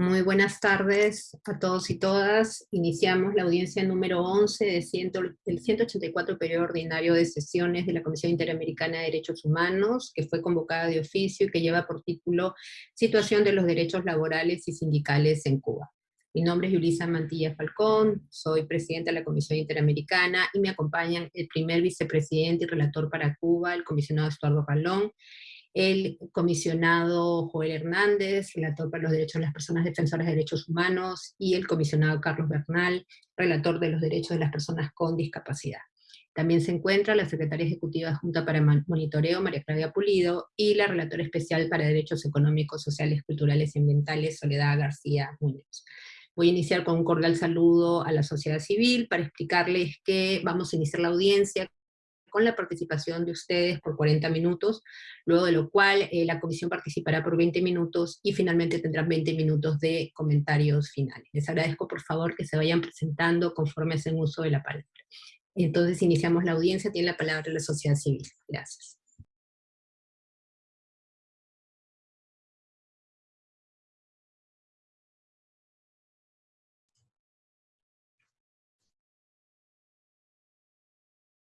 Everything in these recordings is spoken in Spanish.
Muy buenas tardes a todos y todas. Iniciamos la audiencia número 11 de ciento, del 184 periodo ordinario de sesiones de la Comisión Interamericana de Derechos Humanos, que fue convocada de oficio y que lleva por título Situación de los derechos laborales y sindicales en Cuba. Mi nombre es Yulisa Mantilla Falcón, soy presidenta de la Comisión Interamericana y me acompañan el primer vicepresidente y relator para Cuba, el comisionado Estuardo Ralón, el comisionado Joel Hernández, relator para los derechos de las personas defensoras de derechos humanos, y el comisionado Carlos Bernal, relator de los derechos de las personas con discapacidad. También se encuentra la secretaria ejecutiva Junta para Monitoreo, María Claudia Pulido, y la relatora especial para Derechos Económicos, Sociales, Culturales y Ambientales, Soledad García Muñoz. Voy a iniciar con un cordial saludo a la sociedad civil para explicarles que vamos a iniciar la audiencia con la participación de ustedes por 40 minutos, luego de lo cual eh, la comisión participará por 20 minutos y finalmente tendrán 20 minutos de comentarios finales. Les agradezco por favor que se vayan presentando conforme hacen uso de la palabra. Entonces iniciamos la audiencia, tiene la palabra la sociedad civil. Gracias.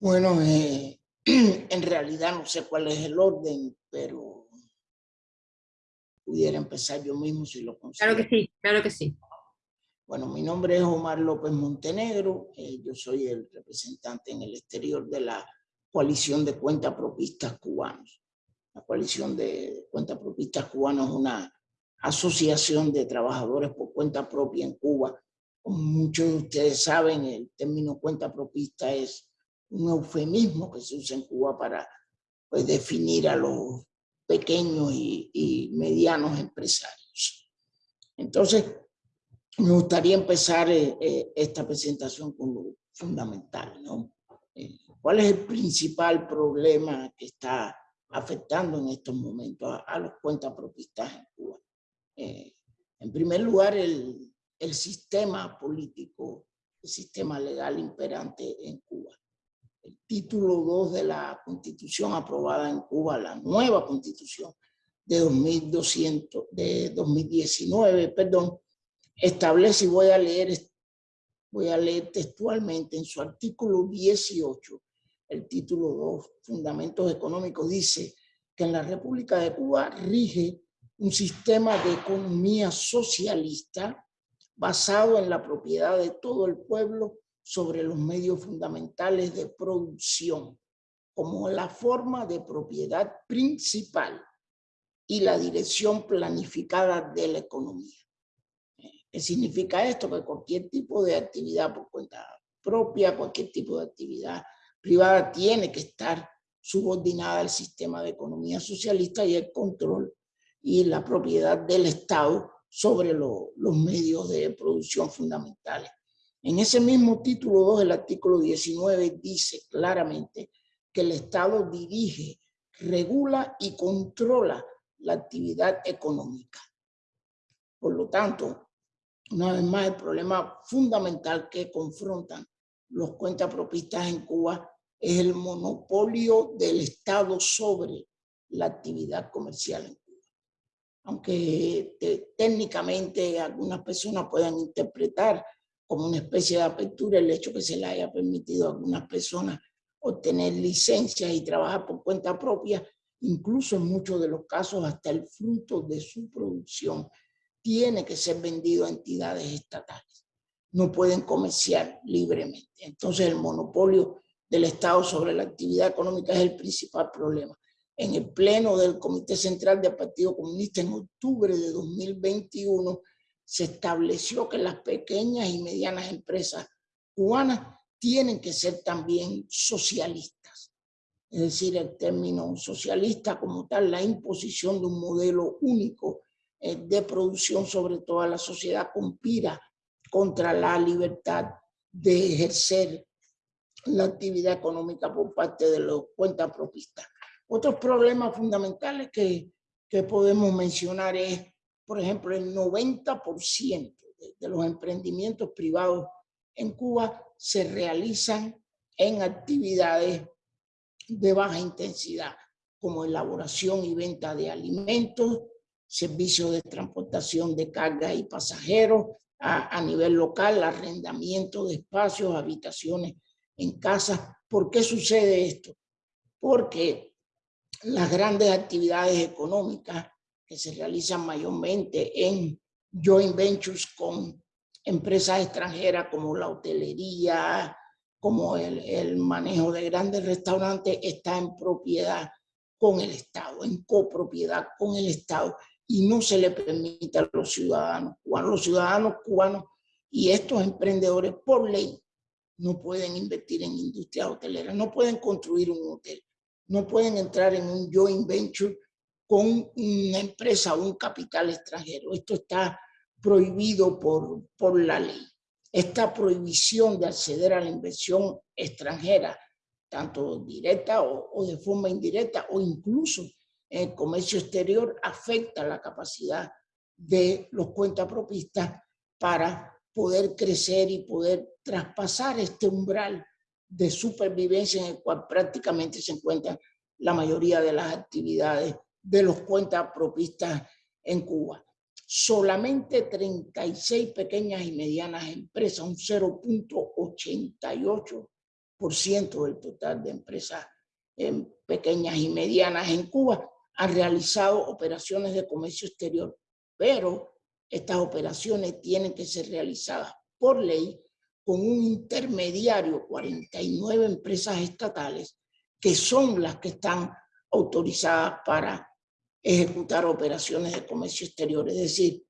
Bueno, eh, en realidad no sé cuál es el orden, pero pudiera empezar yo mismo si lo considero. Claro que sí, claro que sí. Bueno, mi nombre es Omar López Montenegro, eh, yo soy el representante en el exterior de la coalición de cuentapropistas cubanos. La coalición de cuentapropistas cubanos es una asociación de trabajadores por cuenta propia en Cuba. Como muchos de ustedes saben, el término cuenta propista es un eufemismo que se usa en Cuba para pues, definir a los pequeños y, medianos empresarios. Entonces, me gustaría empezar eh, eh, esta presentación con lo fundamental, ¿no? Eh, ¿Cuál es el principal problema que está afectando en estos momentos a, a los cuentapropistas en Cuba? en primer lugar, el, el sistema político, el sistema legal imperante en Cuba el título 2 de la constitución aprobada en Cuba, la nueva constitución de, 2200, de 2019, perdón, establece, y voy a leer, voy a leer textualmente en su artículo 18, el título 2, Fundamentos Económicos, dice que en la República de Cuba rige un sistema de economía socialista basado en la propiedad de todo el pueblo sobre los medios fundamentales de producción como la forma de propiedad principal y la dirección planificada de la economía. ¿Qué significa esto? Que cualquier tipo de actividad por cuenta propia, cualquier tipo de actividad privada tiene que estar subordinada al sistema de economía socialista y el control y la propiedad del Estado sobre los medios de producción fundamentales. En ese mismo título 2 del artículo 19 dice claramente que el Estado dirige, regula y controla la actividad económica. Por lo tanto, una vez más, el problema fundamental que confrontan los cuentapropistas en Cuba es el monopolio del Estado sobre la actividad comercial en Cuba. Aunque técnicamente algunas personas puedan interpretar como una especie de apertura el hecho que se le haya permitido a algunas personas obtener licencias y trabajar por cuenta propia, incluso en muchos de los casos hasta el fruto de su producción tiene que ser vendido a entidades estatales. No pueden comerciar libremente. Entonces el monopolio del Estado sobre la actividad económica es el principal problema. En el pleno del Comité Central del Partido Comunista en octubre de 2021 se estableció que las pequeñas y medianas empresas cubanas tienen que ser también socialistas. Es decir, el término socialista como tal, la imposición de un modelo único eh, de producción sobre toda la sociedad conspira contra la libertad de ejercer la actividad económica por parte de los cuentapropistas. Otros problemas fundamentales que, que podemos mencionar es por ejemplo, el 90% de los emprendimientos privados en Cuba se realizan en actividades de baja intensidad, como elaboración y venta de alimentos, servicios de transportación de carga y pasajeros a, a nivel local, arrendamiento de espacios, habitaciones en casas. ¿Por qué sucede esto? Porque las grandes actividades económicas que se realizan mayormente en joint ventures con empresas extranjeras como la hotelería, como el, el, manejo de grandes restaurantes, está en propiedad con el Estado, en copropiedad con el Estado, y no se le permite a los ciudadanos cubanos, los ciudadanos cubanos y estos emprendedores por ley no pueden invertir en industria hotelera, no pueden construir un hotel, no pueden entrar en un joint venture con una empresa o un capital extranjero. Esto está prohibido por, por la ley. Esta prohibición de acceder a la inversión extranjera, tanto directa o, o de forma indirecta o incluso en el comercio exterior, afecta la capacidad de los cuentapropistas para poder crecer y poder traspasar este umbral de supervivencia en el cual prácticamente se encuentran la mayoría de las actividades de los cuentapropistas en Cuba. Solamente 36 pequeñas y medianas empresas, un 0.88% del total de empresas en pequeñas y medianas en Cuba, han realizado operaciones de comercio exterior, pero estas operaciones tienen que ser realizadas por ley con un intermediario, 49 empresas estatales, que son las que están autorizadas para ejecutar operaciones de comercio exterior. Es decir,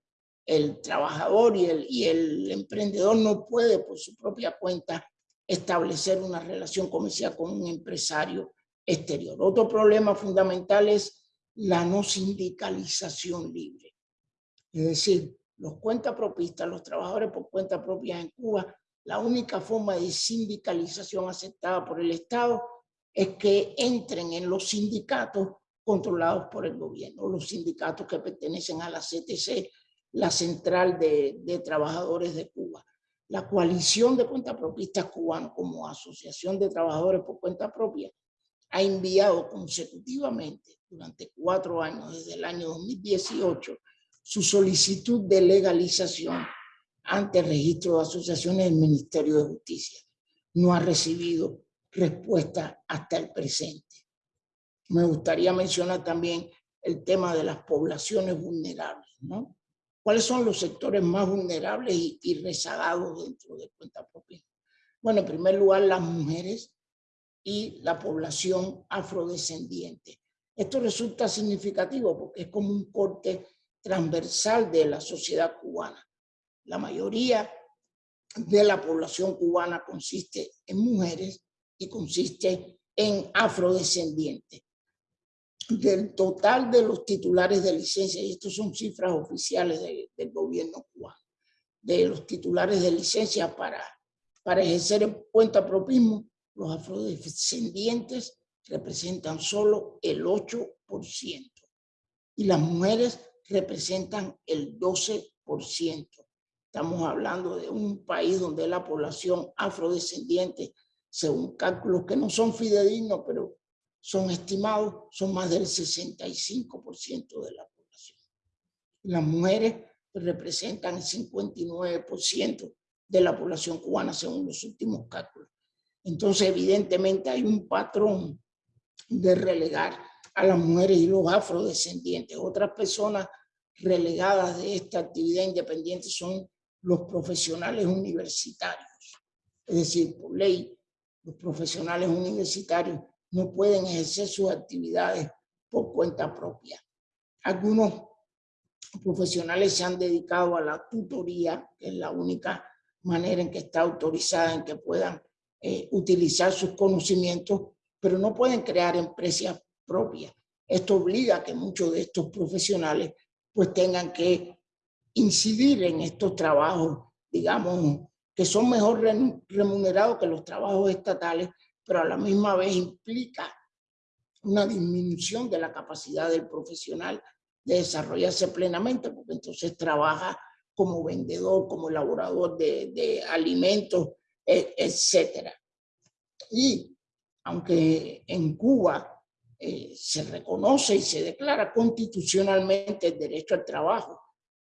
el trabajador y el, emprendedor no puede por su propia cuenta establecer una relación comercial con un empresario exterior. Otro problema fundamental es la no sindicalización libre. Es decir, los cuentapropistas, los trabajadores por cuenta propia en Cuba, la única forma de sindicalización aceptada por el Estado es que entren en los sindicatos controlados por el gobierno, los sindicatos que pertenecen a la CTC, la Central de, de Trabajadores de Cuba. La coalición de cuentapropistas cubanos como asociación de trabajadores por cuenta propia ha enviado consecutivamente durante cuatro años, desde el año 2018, su solicitud de legalización ante el registro de asociaciones del Ministerio de Justicia. No ha recibido respuesta hasta el presente. Me gustaría mencionar también el tema de las poblaciones vulnerables, ¿no? ¿Cuáles son los sectores más vulnerables y, rezagados dentro de cuenta propia? Bueno, en primer lugar, las mujeres y la población afrodescendiente. Esto resulta significativo porque es como un corte transversal de la sociedad cubana. La mayoría de la población cubana consiste en mujeres y consiste en afrodescendientes del total de los titulares de licencia, y estas son cifras oficiales del gobierno cubano, de los titulares de licencia para, para ejercer el cuentapropismo, los afrodescendientes representan solo el 8% y las mujeres representan el 12%. Estamos hablando de un país donde la población afrodescendiente, según cálculos que no son fidedignos, pero son estimados, son más del 65% de la población. Las mujeres representan el 59% de la población cubana según los últimos cálculos. Entonces, evidentemente hay un patrón de relegar a las mujeres y los afrodescendientes. Otras personas relegadas de esta actividad independiente son los profesionales universitarios. Es decir, por ley, los profesionales universitarios no pueden ejercer sus actividades por cuenta propia. Algunos profesionales se han dedicado a la tutoría, que es la única manera en que está autorizada en que puedan eh, utilizar sus conocimientos, pero no pueden crear empresas propias. Esto obliga a que muchos de estos profesionales pues tengan que incidir en estos trabajos, digamos, que son mejor remunerados que los trabajos estatales, pero a la misma vez implica una disminución de la capacidad del profesional de desarrollarse plenamente, porque entonces trabaja como vendedor, como elaborador de, de alimentos, e, etcétera. Y aunque en Cuba eh, se reconoce y se declara constitucionalmente el derecho al trabajo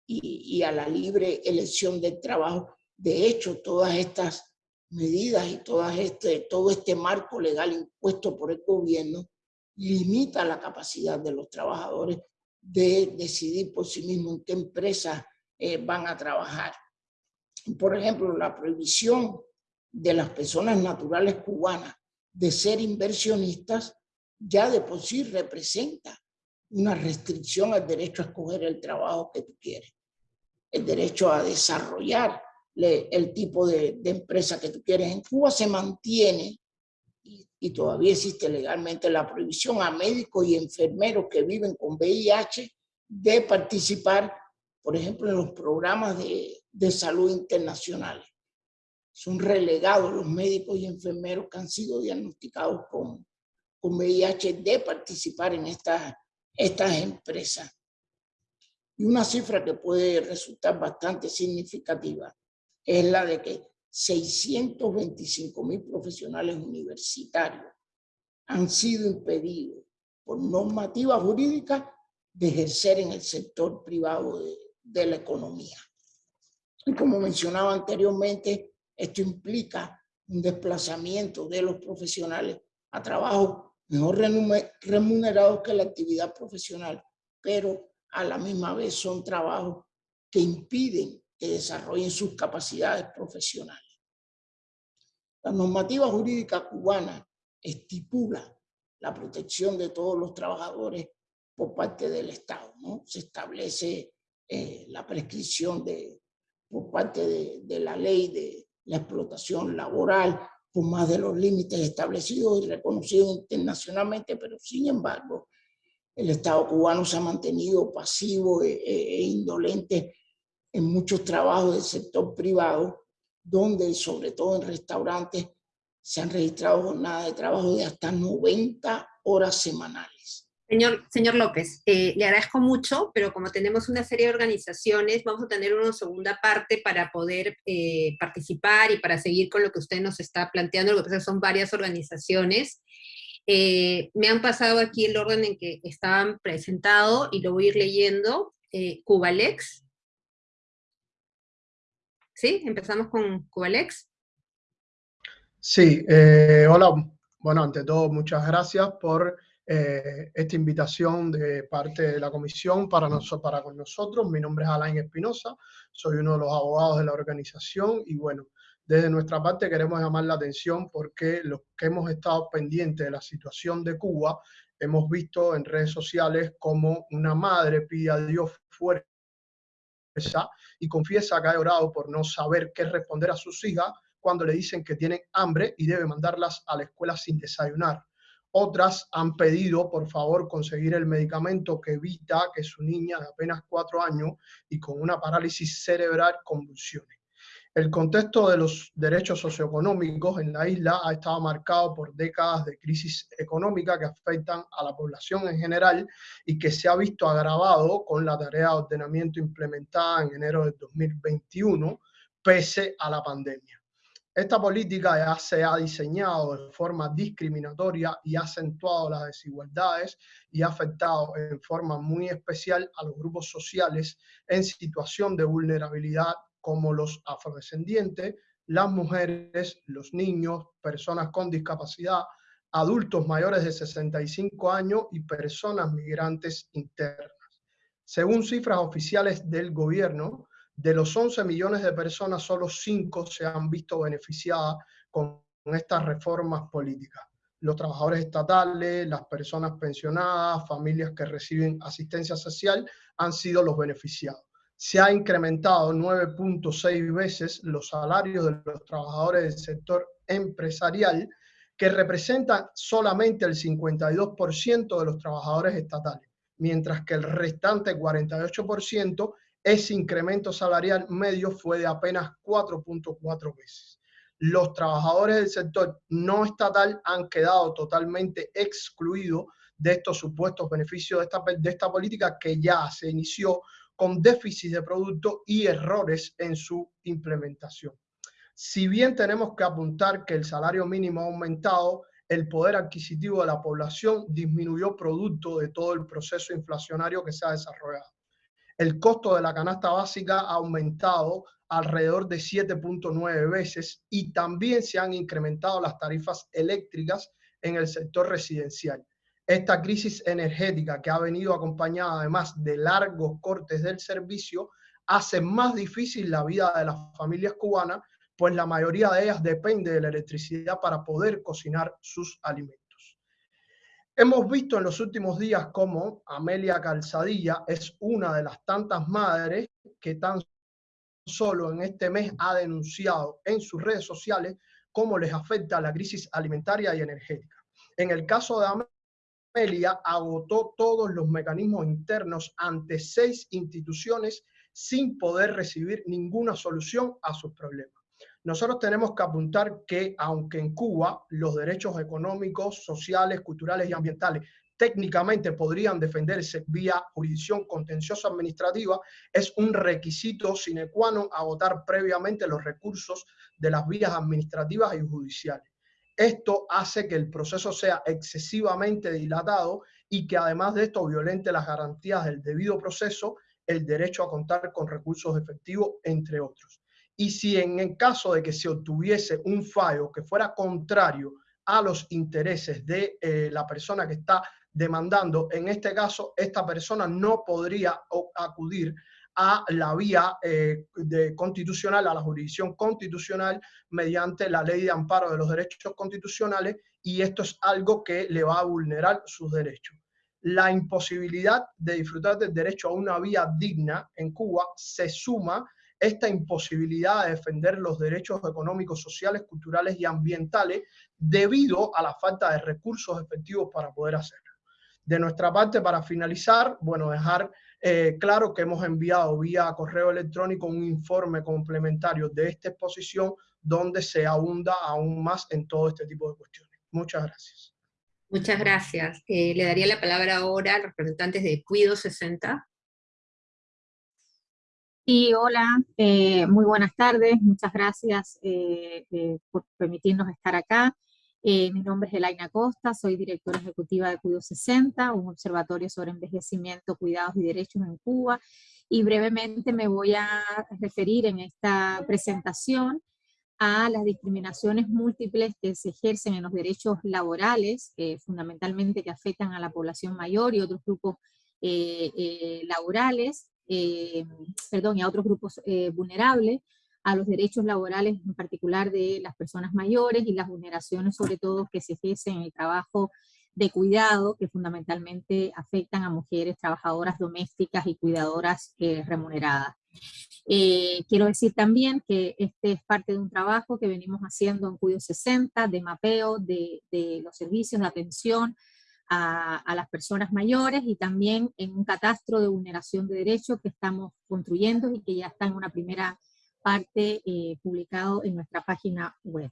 y, y a la libre elección del trabajo. De hecho, todas estas medidas y este, todo este marco legal impuesto por el gobierno limita la capacidad de los trabajadores de decidir por sí mismos en qué empresas eh, van a trabajar. Por ejemplo, la prohibición de las personas naturales cubanas de ser inversionistas ya de por sí representa una restricción al derecho a escoger el trabajo que tú quieres, el derecho a desarrollar el tipo de, de empresa que tú quieres. En Cuba se mantiene y todavía existe legalmente la prohibición a médicos y enfermeros que viven con VIH de participar, por ejemplo, en los programas de, de salud internacionales. Son relegados los médicos y enfermeros que han sido diagnosticados con, con VIH de participar en estas empresas. Y una cifra que puede resultar bastante significativa es la de que 625 mil profesionales universitarios han sido impedidos por normativa jurídica de ejercer en el sector privado de, de la economía. Y como mencionaba anteriormente, esto implica un desplazamiento de los profesionales a trabajos mejor remunerados que la actividad profesional, pero a la misma vez son trabajos que impiden que desarrollen sus capacidades profesionales. La normativa jurídica cubana estipula la protección de todos los trabajadores por parte del Estado. ¿no? Se establece eh, la prescripción de, por parte de, la ley de la explotación laboral por más de los límites establecidos y reconocidos internacionalmente, pero sin embargo, el Estado cubano se ha mantenido pasivo e, e, e indolente en muchos trabajos del sector privado donde sobre todo en restaurantes se han registrado jornadas de trabajo de hasta 90 horas semanales. Señor, señor López, eh, le agradezco mucho, pero como tenemos una serie de organizaciones, vamos a tener una segunda parte para poder eh, participar y para seguir con lo que usted nos está planteando, lo que pasa son varias organizaciones. Eh, me han pasado aquí el orden en que estaban presentados y lo voy a ir leyendo. Cubalex, ¿Sí? Empezamos con Cubalex. Sí, eh, hola. Bueno, ante todo, muchas gracias por eh, esta invitación de parte de la comisión para, para con nosotros. Mi nombre es Alain Espinosa, soy uno de los abogados de la organización y bueno, desde nuestra parte queremos llamar la atención porque los que hemos estado pendientes de la situación de Cuba, hemos visto en redes sociales como una madre pide a Dios fuerza y confiesa que ha orado por no saber qué responder a sus hijas cuando le dicen que tienen hambre y debe mandarlas a la escuela sin desayunar. Otras han pedido, por favor, conseguir el medicamento que evita que su niña de apenas cuatro años y con una parálisis cerebral convulsione. El contexto de los derechos socioeconómicos en la isla ha estado marcado por décadas de crisis económica que afectan a la población en general y que se ha visto agravado con la tarea de ordenamiento implementada en enero de 2021, pese a la pandemia. Esta política ya se ha diseñado de forma discriminatoria y ha acentuado las desigualdades y ha afectado en forma muy especial a los grupos sociales en situación de vulnerabilidad como los afrodescendientes, las mujeres, los niños, personas con discapacidad, adultos mayores de 65 años y personas migrantes internas. Según cifras oficiales del gobierno, de los 11 millones de personas, solo 5 se han visto beneficiadas con estas reformas políticas. Los trabajadores estatales, las personas pensionadas, familias que reciben asistencia social han sido los beneficiados se ha incrementado 9.6 veces los salarios de los trabajadores del sector empresarial, que representan solamente el 52% de los trabajadores estatales, mientras que el restante 48%, ese incremento salarial medio fue de apenas 4.4 veces. Los trabajadores del sector no estatal han quedado totalmente excluidos de estos supuestos beneficios de esta, de esta política que ya se inició con déficit de producto y errores en su implementación. Si bien tenemos que apuntar que el salario mínimo ha aumentado, el poder adquisitivo de la población disminuyó producto de todo el proceso inflacionario que se ha desarrollado. El costo de la canasta básica ha aumentado alrededor de 7.9 veces y también se han incrementado las tarifas eléctricas en el sector residencial. Esta crisis energética que ha venido acompañada además de largos cortes del servicio hace más difícil la vida de las familias cubanas, pues la mayoría de ellas depende de la electricidad para poder cocinar sus alimentos. Hemos visto en los últimos días cómo Amelia Calzadilla es una de las tantas madres que tan solo en este mes ha denunciado en sus redes sociales cómo les afecta la crisis alimentaria y energética. En el caso de Amelia, agotó todos los mecanismos internos ante seis instituciones sin poder recibir ninguna solución a sus problemas. Nosotros tenemos que apuntar que, aunque en Cuba los derechos económicos, sociales, culturales y ambientales técnicamente podrían defenderse vía jurisdicción contenciosa administrativa, es un requisito sine qua non agotar previamente los recursos de las vías administrativas y judiciales. Esto hace que el proceso sea excesivamente dilatado y que además de esto violente las garantías del debido proceso, el derecho a contar con recursos efectivos, entre otros. Y si en el caso de que se obtuviese un fallo que fuera contrario a los intereses de eh, la persona que está demandando, en este caso, esta persona no podría acudir a la vía eh, constitucional, a la jurisdicción constitucional, mediante la ley de amparo de los derechos constitucionales, y esto es algo que le va a vulnerar sus derechos. La imposibilidad de disfrutar del derecho a una vía digna en Cuba se suma esta imposibilidad de defender los derechos económicos, sociales, culturales y ambientales debido a la falta de recursos efectivos para poder hacerlo. De nuestra parte, para finalizar, bueno, dejar eh, claro que hemos enviado vía correo electrónico un informe complementario de esta exposición donde se ahonda aún más en todo este tipo de cuestiones. Muchas gracias. Muchas gracias. Eh, le daría la palabra ahora a los representantes de Cuido 60. Y hola, eh, muy buenas tardes, muchas gracias por permitirnos estar acá. Eh, mi nombre es Elaina Costa, soy directora ejecutiva de Cuido 60, un observatorio sobre envejecimiento, cuidados y derechos en Cuba. Y brevemente me voy a referir en esta presentación a las discriminaciones múltiples que se ejercen en los derechos laborales, eh, fundamentalmente que afectan a la población mayor y otros grupos eh, laborales, perdón, y a otros grupos vulnerables, a los derechos laborales, en particular de las personas mayores y las vulneraciones sobre todo que se ejercen en el trabajo de cuidado, que fundamentalmente afectan a mujeres trabajadoras domésticas y cuidadoras eh, remuneradas. Eh, quiero decir también que este es parte de un trabajo que venimos haciendo en Cuido 60, de mapeo de, los servicios de atención a, a, las personas mayores y también en un catastro de vulneración de derechos que estamos construyendo y que ya está en una primera parte eh, publicado en nuestra página web.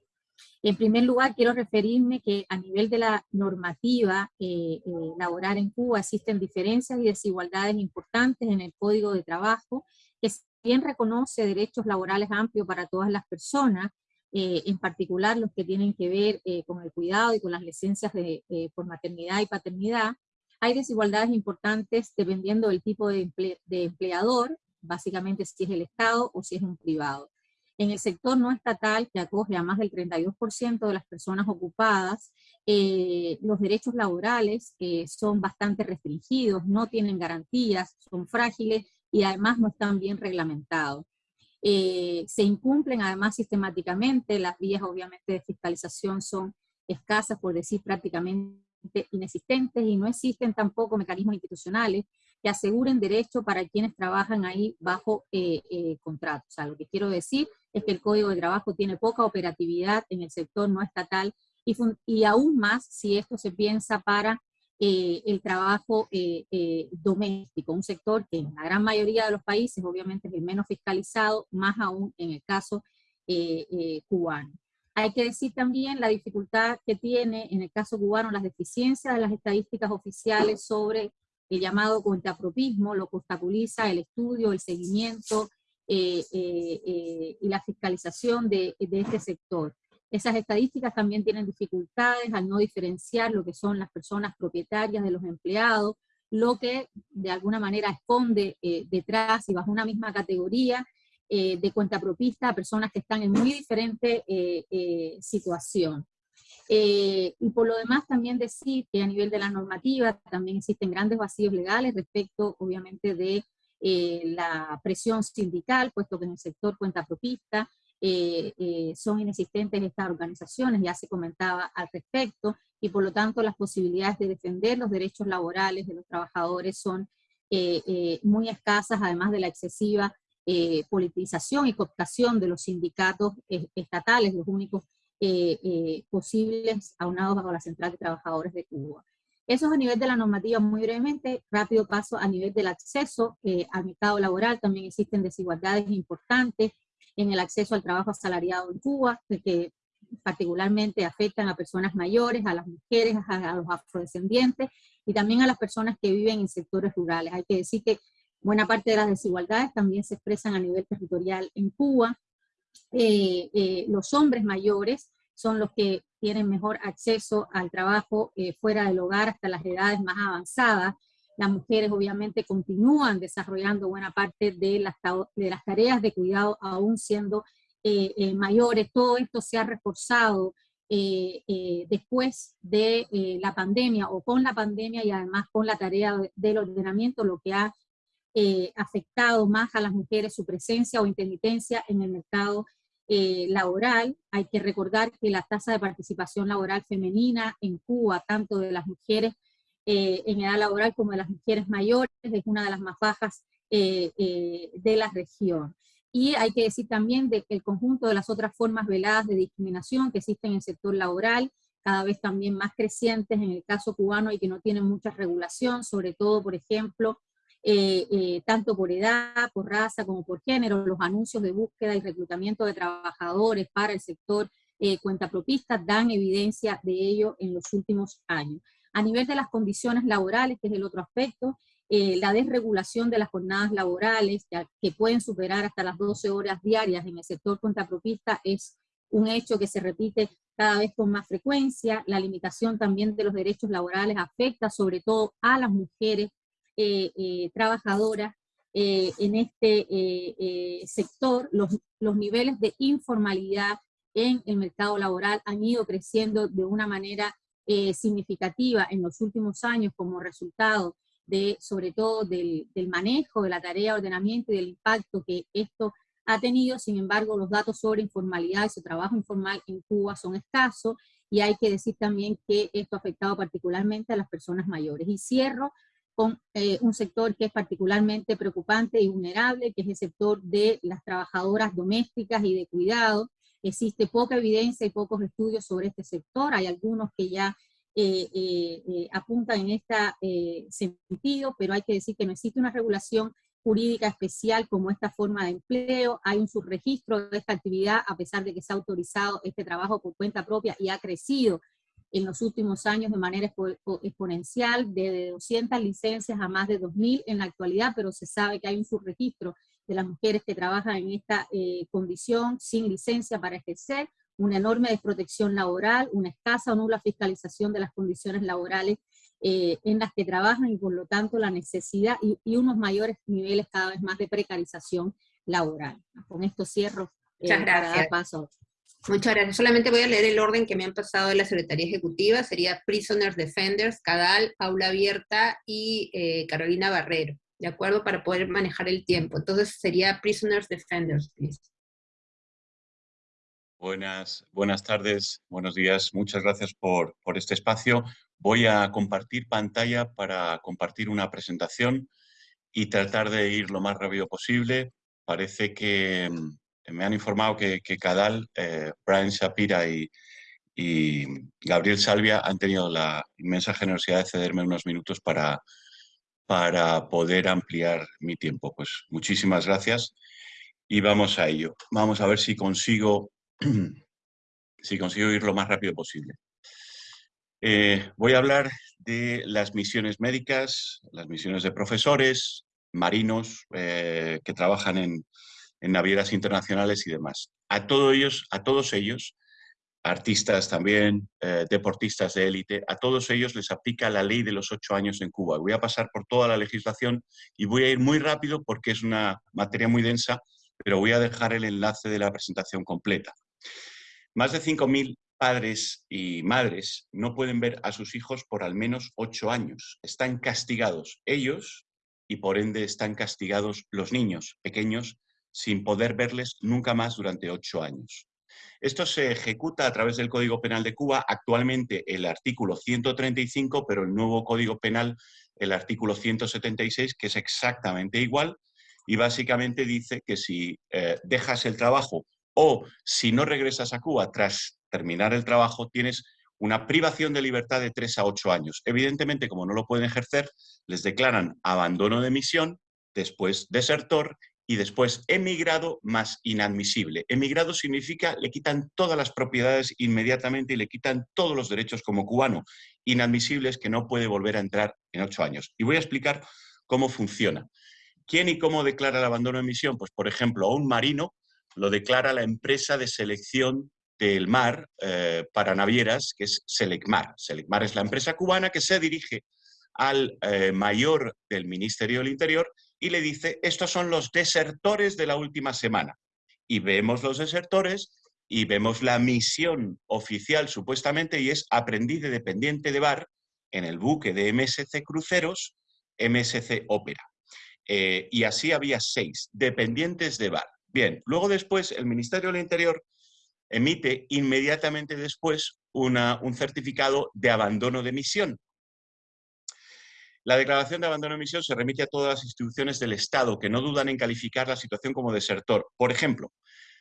En primer lugar, quiero referirme que a nivel de la normativa eh, eh, laboral en Cuba existen diferencias y desigualdades importantes en el Código de Trabajo, que bien reconoce derechos laborales amplios para todas las personas, en particular los que tienen que ver con el cuidado y con las licencias de, por maternidad y paternidad. Hay desigualdades importantes dependiendo del tipo de, de empleador, básicamente si es el Estado o si es un privado. En el sector no estatal, que acoge a más del 32% de las personas ocupadas, eh, los derechos laborales eh, son bastante restringidos, no tienen garantías, son frágiles y además no están bien reglamentados. Eh, se incumplen además sistemáticamente, las vías obviamente de fiscalización son escasas, por decir prácticamente inexistentes, y no existen tampoco mecanismos institucionales que aseguren derecho para quienes trabajan ahí bajo eh, eh, contrato. O sea, lo que quiero decir es que el Código de Trabajo tiene poca operatividad en el sector no estatal y, y aún más si esto se piensa para eh, el trabajo doméstico, un sector que en la gran mayoría de los países obviamente es el menos fiscalizado, más aún en el caso cubano. Hay que decir también la dificultad que tiene en el caso cubano las deficiencias de las estadísticas oficiales sobre el llamado cuentapropismo, lo que obstaculiza el estudio, el seguimiento eh, eh, eh, y la fiscalización de, este sector. Esas estadísticas también tienen dificultades al no diferenciar lo que son las personas propietarias de los empleados, lo que de alguna manera esconde detrás y bajo una misma categoría eh, de cuenta propista a personas que están en muy diferente situación. Y por lo demás también decir que a nivel de la normativa también existen grandes vacíos legales respecto obviamente de la presión sindical, puesto que en el sector cuenta propista son inexistentes estas organizaciones, ya se comentaba al respecto, y por lo tanto las posibilidades de defender los derechos laborales de los trabajadores son eh, eh, muy escasas, además de la excesiva eh, politización y cooptación de los sindicatos estatales, los únicos posibles aunados bajo la Central de Trabajadores de Cuba. Eso es a nivel de la normativa muy brevemente, rápido paso a nivel del acceso al mercado laboral, también existen desigualdades importantes en el acceso al trabajo asalariado en Cuba, que particularmente afectan a personas mayores, a las mujeres, a, los afrodescendientes y también a las personas que viven en sectores rurales. Hay que decir que buena parte de las desigualdades también se expresan a nivel territorial en Cuba. Eh, eh, los hombres mayores son los que tienen mejor acceso al trabajo eh, fuera del hogar hasta las edades más avanzadas. Las mujeres obviamente continúan desarrollando buena parte de las, de las tareas de cuidado aún siendo eh, eh, mayores, todo esto se ha reforzado eh, después de la pandemia o con la pandemia y además con la tarea del ordenamiento, lo que ha afectado más a las mujeres su presencia o intermitencia en el mercado laboral. Hay que recordar que la tasa de participación laboral femenina en Cuba, tanto de las mujeres en edad laboral como de las mujeres mayores, es una de las más bajas de la región. Y hay que decir también que el conjunto de las otras formas veladas de discriminación que existen en el sector laboral, cada vez también más crecientes en el caso cubano y que no tienen mucha regulación, sobre todo, por ejemplo, eh, eh, tanto por edad, por raza, como por género, los anuncios de búsqueda y reclutamiento de trabajadores para el sector eh, cuentapropista dan evidencia de ello en los últimos años. A nivel de las condiciones laborales, que es el otro aspecto, eh, la desregulación de las jornadas laborales, que, pueden superar hasta las 12 horas diarias en el sector contrapropista, es un hecho que se repite cada vez con más frecuencia. La limitación también de los derechos laborales afecta sobre todo a las mujeres trabajadoras en este sector. Los, los niveles de informalidad en el mercado laboral han ido creciendo de una manera significativa en los últimos años como resultado de, sobre todo del, manejo de la tarea de ordenamiento y del impacto que esto ha tenido, sin embargo los datos sobre informalidad y su trabajo informal en Cuba son escasos y hay que decir también que esto ha afectado particularmente a las personas mayores. Y cierro con eh, un sector que es particularmente preocupante y vulnerable, que es el sector de las trabajadoras domésticas y de cuidado. Existe poca evidencia y pocos estudios sobre este sector, hay algunos que ya eh, eh, eh, apuntan en este sentido, pero hay que decir que no existe una regulación jurídica especial como esta forma de empleo, hay un subregistro de esta actividad a pesar de que se ha autorizado este trabajo por cuenta propia y ha crecido en los últimos años de manera exponencial, de 200 licencias a más de 2.000 en la actualidad, pero se sabe que hay un subregistro de las mujeres que trabajan en esta condición sin licencia para ejercer, una enorme desprotección laboral, una escasa o nula fiscalización de las condiciones laborales eh, en las que trabajan y por lo tanto la necesidad y, unos mayores niveles cada vez más de precarización laboral. Con esto cierro. Eh, Muchas gracias. paso. Muchas gracias. Solamente voy a leer el orden que me han pasado de la Secretaría Ejecutiva. Sería Prisoners Defenders, Cadal, Aula Abierta y eh, Carolina Barrero. ¿De acuerdo? Para poder manejar el tiempo. Entonces sería Prisoners Defenders, please. Buenas, buenas tardes, buenos días. Muchas gracias por, este espacio. Voy a compartir pantalla para compartir una presentación y tratar de ir lo más rápido posible. Parece que mm, me han informado que, Cadal, eh, Brian Shapira y, Gabriel Salvia han tenido la inmensa generosidad de cederme unos minutos para, para poder ampliar mi tiempo. Pues muchísimas gracias y vamos a ello. Vamos a ver si consigo si consigo ir lo más rápido posible. Eh, voy a hablar de las misiones médicas, las misiones de profesores, marinos eh, que trabajan en, navieras internacionales y demás. A, ellos, a todos ellos artistas también, eh, deportistas de élite, a todos ellos les aplica la ley de los ocho años en Cuba. Voy a pasar por toda la legislación y voy a ir muy rápido porque es una materia muy densa, pero voy a dejar el enlace de la presentación completa. Más de 5.000 padres y madres no pueden ver a sus hijos por al menos ocho años. Están castigados ellos y por ende están castigados los niños pequeños sin poder verles nunca más durante ocho años. Esto se ejecuta a través del Código Penal de Cuba, actualmente el artículo 135, pero el nuevo Código Penal, el artículo 176, que es exactamente igual, y básicamente dice que si eh, dejas el trabajo o si no regresas a Cuba tras terminar el trabajo, tienes una privación de libertad de 3 a 8 años. Evidentemente, como no lo pueden ejercer, les declaran abandono de misión, después desertor y después emigrado más inadmisible. Emigrado significa le quitan todas las propiedades inmediatamente y le quitan todos los derechos como cubano. Inadmisible que no puede volver a entrar en ocho años. Y voy a explicar cómo funciona. ¿Quién y cómo declara el abandono de misión? Pues, por ejemplo, a un marino lo declara la empresa de selección del mar eh, para navieras, que es Selecmar. Selecmar es la empresa cubana que se dirige al eh, mayor del Ministerio del Interior y le dice, estos son los desertores de la última semana. Y vemos los desertores y vemos la misión oficial supuestamente y es aprendiz de dependiente de bar en el buque de MSC Cruceros, MSC Ópera. Eh, y así había seis dependientes de bar. Bien, luego después el Ministerio del Interior emite inmediatamente después un certificado de abandono de misión la declaración de abandono de misión se remite a todas las instituciones del Estado que no dudan en calificar la situación como desertor. Por ejemplo,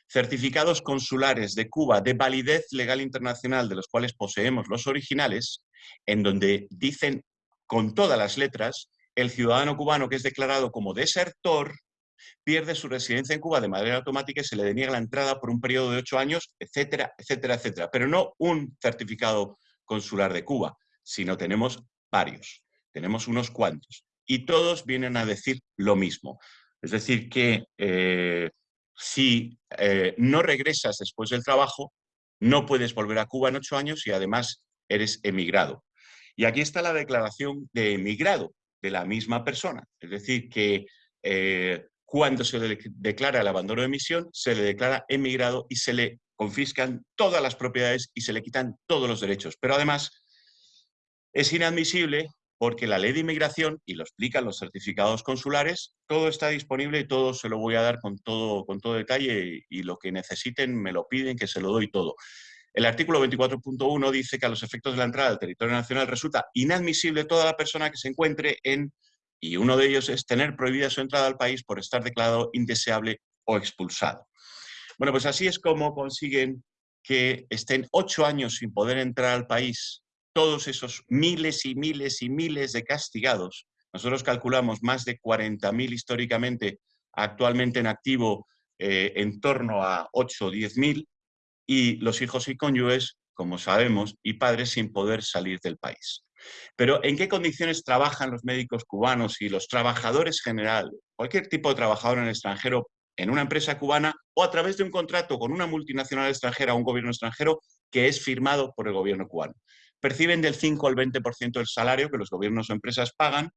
certificados consulares de Cuba de validez legal internacional, de los cuales poseemos los originales, en donde dicen con todas las letras, el ciudadano cubano que es declarado como desertor pierde su residencia en Cuba de manera automática y se le deniega la entrada por un periodo de ocho años, etcétera, etcétera, etcétera. Pero no un certificado consular de Cuba, sino tenemos varios tenemos unos cuantos, y todos vienen a decir lo mismo. Es decir, que eh, si eh, no regresas después del trabajo, no puedes volver a Cuba en ocho años y además eres emigrado. Y aquí está la declaración de emigrado de la misma persona. Es decir, que eh, cuando se le declara el abandono de misión, se le declara emigrado y se le confiscan todas las propiedades y se le quitan todos los derechos. Pero además es inadmisible porque la ley de inmigración, y lo explican los certificados consulares, todo está disponible y todo se lo voy a dar con todo, con todo detalle y, lo que necesiten me lo piden, que se lo doy todo. El artículo 24.1 dice que a los efectos de la entrada al territorio nacional resulta inadmisible toda la persona que se encuentre en, y uno de ellos es tener prohibida su entrada al país por estar declarado indeseable o expulsado. Bueno, pues así es como consiguen que estén ocho años sin poder entrar al país todos esos miles y miles y miles de castigados, nosotros calculamos más de 40.000 históricamente, actualmente en activo eh, en torno a 8 o 10.000, y los hijos y cónyuges, como sabemos, y padres sin poder salir del país. Pero ¿en qué condiciones trabajan los médicos cubanos y los trabajadores general, cualquier tipo de trabajador en el extranjero, en una empresa cubana o a través de un contrato con una multinacional extranjera o un gobierno extranjero que es firmado por el gobierno cubano? Perciben del 5 al 20% del salario que los gobiernos o empresas pagan,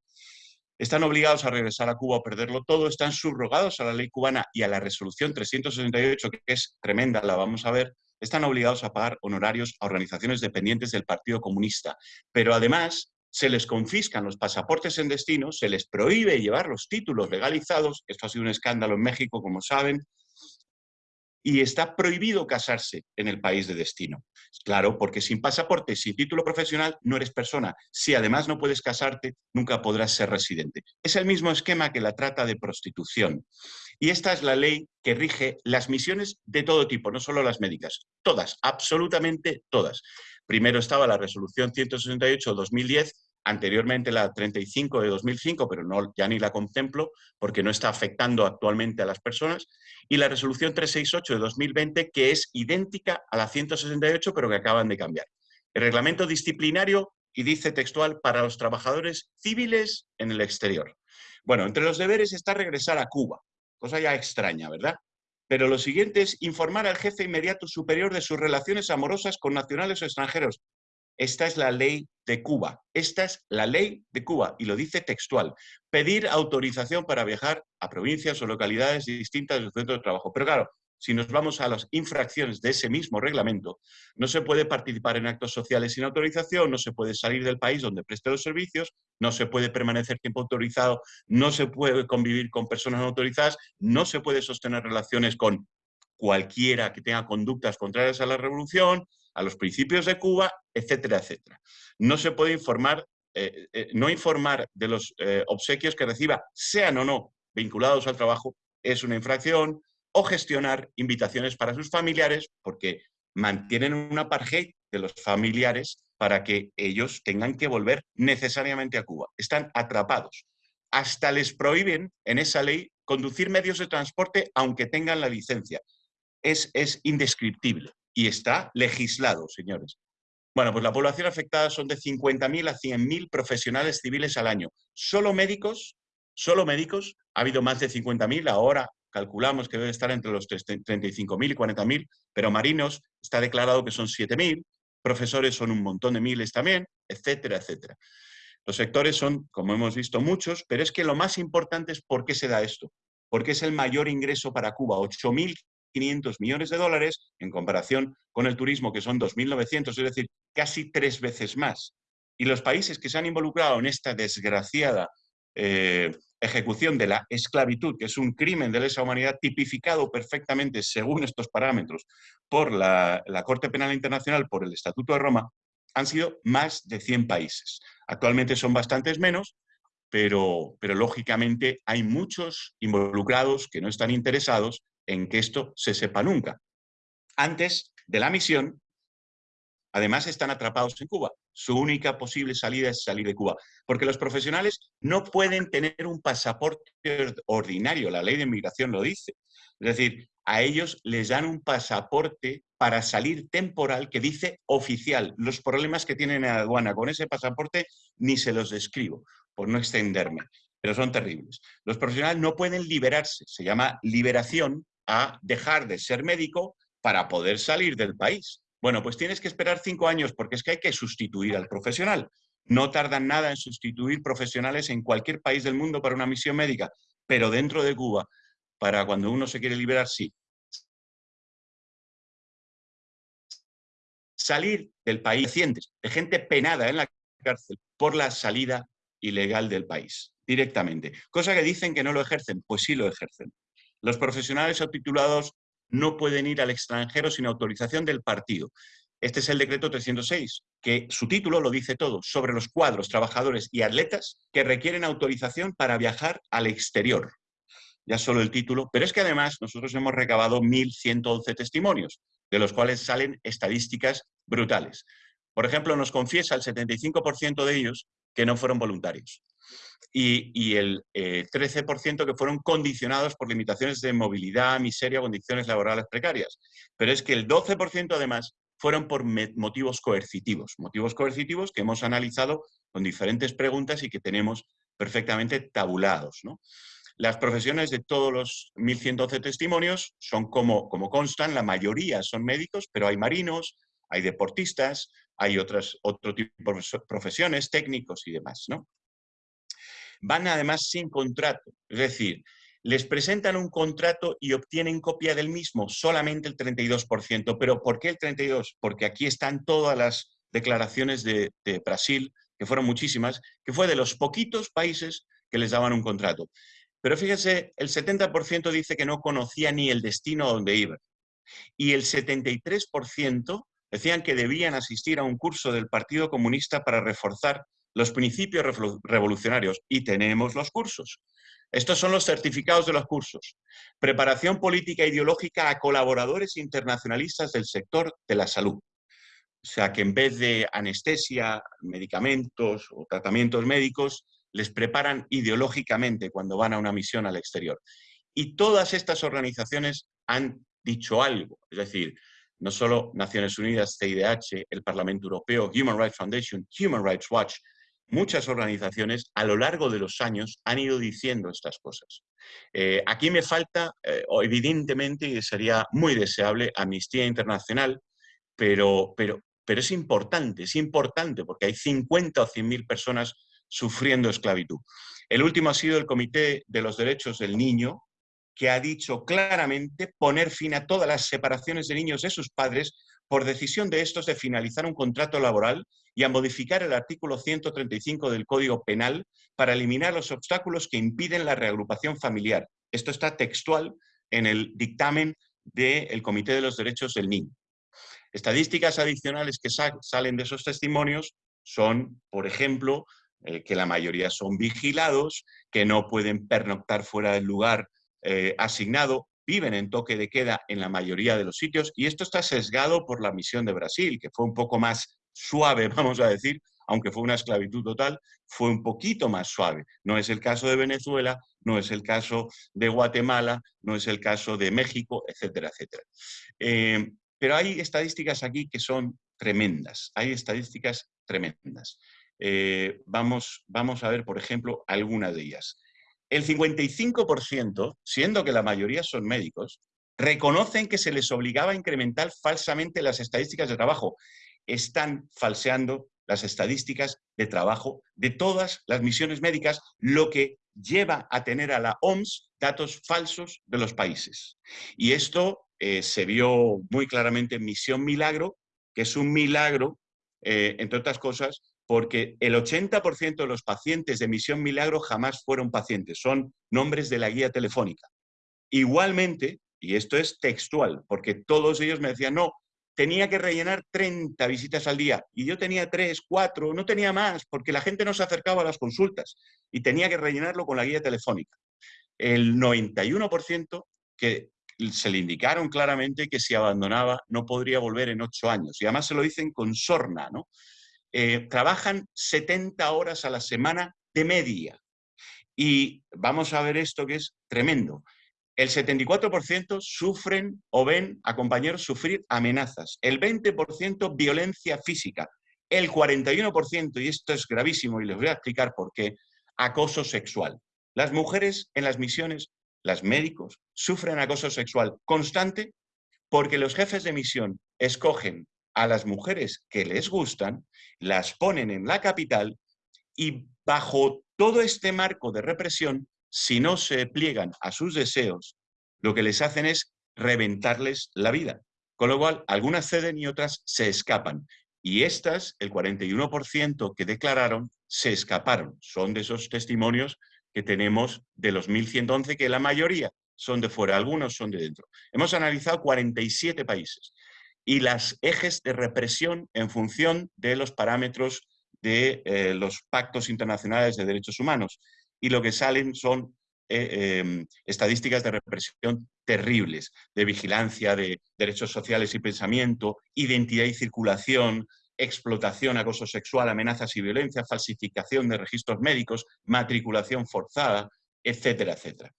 están obligados a regresar a Cuba o perderlo todo, están subrogados a la ley cubana y a la resolución 368, que es tremenda, la vamos a ver, están obligados a pagar honorarios a organizaciones dependientes del Partido Comunista. Pero además se les confiscan los pasaportes en destino, se les prohíbe llevar los títulos legalizados, esto ha sido un escándalo en México, como saben, y está prohibido casarse en el país de destino. Claro, porque sin pasaporte, sin título profesional, no eres persona. Si además no puedes casarte, nunca podrás ser residente. Es el mismo esquema que la trata de prostitución. Y esta es la ley que rige las misiones de todo tipo, no solo las médicas, todas, absolutamente todas. Primero estaba la resolución 168-2010, anteriormente la 35 de 2005, pero no, ya ni la contemplo porque no está afectando actualmente a las personas, y la resolución 368 de 2020, que es idéntica a la 168, pero que acaban de cambiar. El reglamento disciplinario, y dice textual, para los trabajadores civiles en el exterior. Bueno, entre los deberes está regresar a Cuba, cosa ya extraña, ¿verdad? Pero lo siguiente es informar al jefe inmediato superior de sus relaciones amorosas con nacionales o extranjeros. Esta es la ley de Cuba. Esta es la ley de Cuba y lo dice textual. Pedir autorización para viajar a provincias o localidades distintas del centro de trabajo. Pero claro, si nos vamos a las infracciones de ese mismo reglamento, no se puede participar en actos sociales sin autorización, no se puede salir del país donde preste los servicios, no se puede permanecer tiempo autorizado, no se puede convivir con personas no autorizadas, no se puede sostener relaciones con cualquiera que tenga conductas contrarias a la revolución, a los principios de Cuba, etcétera, etcétera. No se puede informar, eh, eh, no informar de los eh, obsequios que reciba, sean o no vinculados al trabajo, es una infracción, o gestionar invitaciones para sus familiares, porque mantienen una apartheid de los familiares para que ellos tengan que volver necesariamente a Cuba. Están atrapados. Hasta les prohíben en esa ley conducir medios de transporte aunque tengan la licencia. Es indescriptible y está legislado, señores. Bueno, pues la población afectada son de 50.000 a 100.000 profesionales civiles al año. Solo médicos, solo médicos, ha habido más de 50.000, ahora calculamos que debe estar entre los 35.000 y 40.000, pero marinos está declarado que son 7.000, profesores son un montón de miles también, etcétera, etcétera. Los sectores son, como hemos visto, muchos, pero es que lo más importante es por qué se da esto. Porque es el mayor ingreso para Cuba, 8.500 millones de dólares en comparación con el turismo, que son 2.900, es decir, casi tres veces más. Y los países que se han involucrado en esta desgraciada eh, ejecución de la esclavitud, que es un crimen de lesa humanidad tipificado perfectamente según estos parámetros por la, Corte Penal Internacional, por el Estatuto de Roma, han sido más de 100 países. Actualmente son bastantes menos, pero, pero lógicamente hay muchos involucrados que no están interesados en que esto se sepa nunca. Antes de la misión, además están atrapados en Cuba su única posible salida es salir de Cuba. Porque los profesionales no pueden tener un pasaporte ordinario, la ley de inmigración lo dice. Es decir, a ellos les dan un pasaporte para salir temporal que dice oficial. Los problemas que tienen en aduana con ese pasaporte ni se los describo, por no extenderme, pero son terribles. Los profesionales no pueden liberarse, se llama liberación a dejar de ser médico para poder salir del país. Bueno, pues tienes que esperar cinco años porque es que hay que sustituir al profesional. No tardan nada en sustituir profesionales en cualquier país del mundo para una misión médica, pero dentro de Cuba, para cuando uno se quiere liberar, sí. Salir del país de gente penada en la cárcel por la salida ilegal del país, directamente. Cosa que dicen que no lo ejercen, pues sí lo ejercen. Los profesionales subtitulados no pueden ir al extranjero sin autorización del partido. Este es el decreto 306, que su título lo dice todo, sobre los cuadros, trabajadores y atletas que requieren autorización para viajar al exterior. Ya solo el título, pero es que además nosotros hemos recabado 1.111 testimonios, de los cuales salen estadísticas brutales. Por ejemplo, nos confiesa el 75% de ellos que no fueron voluntarios y, el 13% eh, que fueron condicionados por limitaciones de movilidad, miseria condiciones laborales precarias. Pero es que el 12% además fueron por motivos coercitivos, motivos coercitivos que hemos analizado con diferentes preguntas y que tenemos perfectamente tabulados. Las profesiones de todos los 1.112 testimonios son como, como constan, la mayoría son médicos, pero hay marinos, hay deportistas, hay otras, otro tipo de profesiones, técnicos y demás. ¿no? Van además sin contrato, es decir, les presentan un contrato y obtienen copia del mismo, solamente el 32%. ¿Pero por qué el 32%? Porque aquí están todas las declaraciones de, Brasil, que fueron muchísimas, que fue de los poquitos países que les daban un contrato. Pero fíjense, el 70% dice que no conocía ni el destino a donde iban. Y el 73% decían que debían asistir a un curso del Partido Comunista para reforzar los principios revolucionarios y tenemos los cursos. Estos son los certificados de los cursos. Preparación política ideológica a colaboradores internacionalistas del sector de la salud. O sea, que en vez de anestesia, medicamentos o tratamientos médicos, les preparan ideológicamente cuando van a una misión al exterior. Y todas estas organizaciones han dicho algo, es decir, no solo Naciones Unidas, CIDH, el Parlamento Europeo, Human Rights Foundation, Human Rights Watch, muchas organizaciones a lo largo de los años han ido diciendo estas cosas. Eh, aquí me falta, eh, evidentemente, y sería muy deseable, Amnistía Internacional, pero, pero, pero es importante, es importante porque hay 50 o 100 mil personas sufriendo esclavitud. El último ha sido el Comité de los Derechos del Niño, que ha dicho claramente poner fin a todas las separaciones de niños de sus padres por decisión de estos de finalizar un contrato laboral y a modificar el artículo 135 del Código Penal para eliminar los obstáculos que impiden la reagrupación familiar. Esto está textual en el dictamen del Comité de los Derechos del Niño. Estadísticas adicionales que salen de esos testimonios son, por ejemplo, eh, que la mayoría son vigilados, que no pueden pernoctar fuera del lugar eh, asignado, viven en toque de queda en la mayoría de los sitios y esto está sesgado por la misión de Brasil, que fue un poco más suave, vamos a decir, aunque fue una esclavitud total, fue un poquito más suave. No es el caso de Venezuela, no es el caso de Guatemala, no es el caso de México, etcétera, etcétera. Eh, pero hay estadísticas aquí que son tremendas, hay estadísticas tremendas. Eh, vamos, vamos a ver, por ejemplo, algunas de ellas. El 55%, siendo que la mayoría son médicos, reconocen que se les obligaba a incrementar falsamente las estadísticas de trabajo. Están falseando las estadísticas de trabajo de todas las misiones médicas, lo que lleva a tener a la OMS datos falsos de los países. Y esto eh, se vio muy claramente en Misión Milagro, que es un milagro, eh, entre otras cosas, porque el 80% de los pacientes de Misión Milagro jamás fueron pacientes, son nombres de la guía telefónica. Igualmente, y esto es textual, porque todos ellos me decían, no, tenía que rellenar 30 visitas al día y yo tenía 3, 4, no tenía más, porque la gente no se acercaba a las consultas y tenía que rellenarlo con la guía telefónica. El 91% que se le indicaron claramente que si abandonaba no podría volver en 8 años. Y además se lo dicen con sorna, ¿no? Eh, trabajan 70 horas a la semana de media. Y vamos a ver esto que es tremendo. El 74% sufren o ven a compañeros sufrir amenazas. El 20% violencia física. El 41%, y esto es gravísimo y les voy a explicar por qué, acoso sexual. Las mujeres en las misiones, las médicos, sufren acoso sexual constante porque los jefes de misión escogen a las mujeres que les gustan, las ponen en la capital y bajo todo este marco de represión, si no se pliegan a sus deseos, lo que les hacen es reventarles la vida. Con lo cual, algunas ceden y otras se escapan. Y estas, el 41% que declararon, se escaparon. Son de esos testimonios que tenemos de los 1.111, que la mayoría son de fuera, algunos son de dentro. Hemos analizado 47 países y las ejes de represión en función de los parámetros de eh, los pactos internacionales de derechos humanos. Y lo que salen son eh, em, estadísticas de represión terribles, de vigilancia de derechos sociales y pensamiento, identidad y circulación, explotación, acoso sexual, amenazas y violencia, falsificación de registros médicos, matriculación forzada, etcétera, etcétera.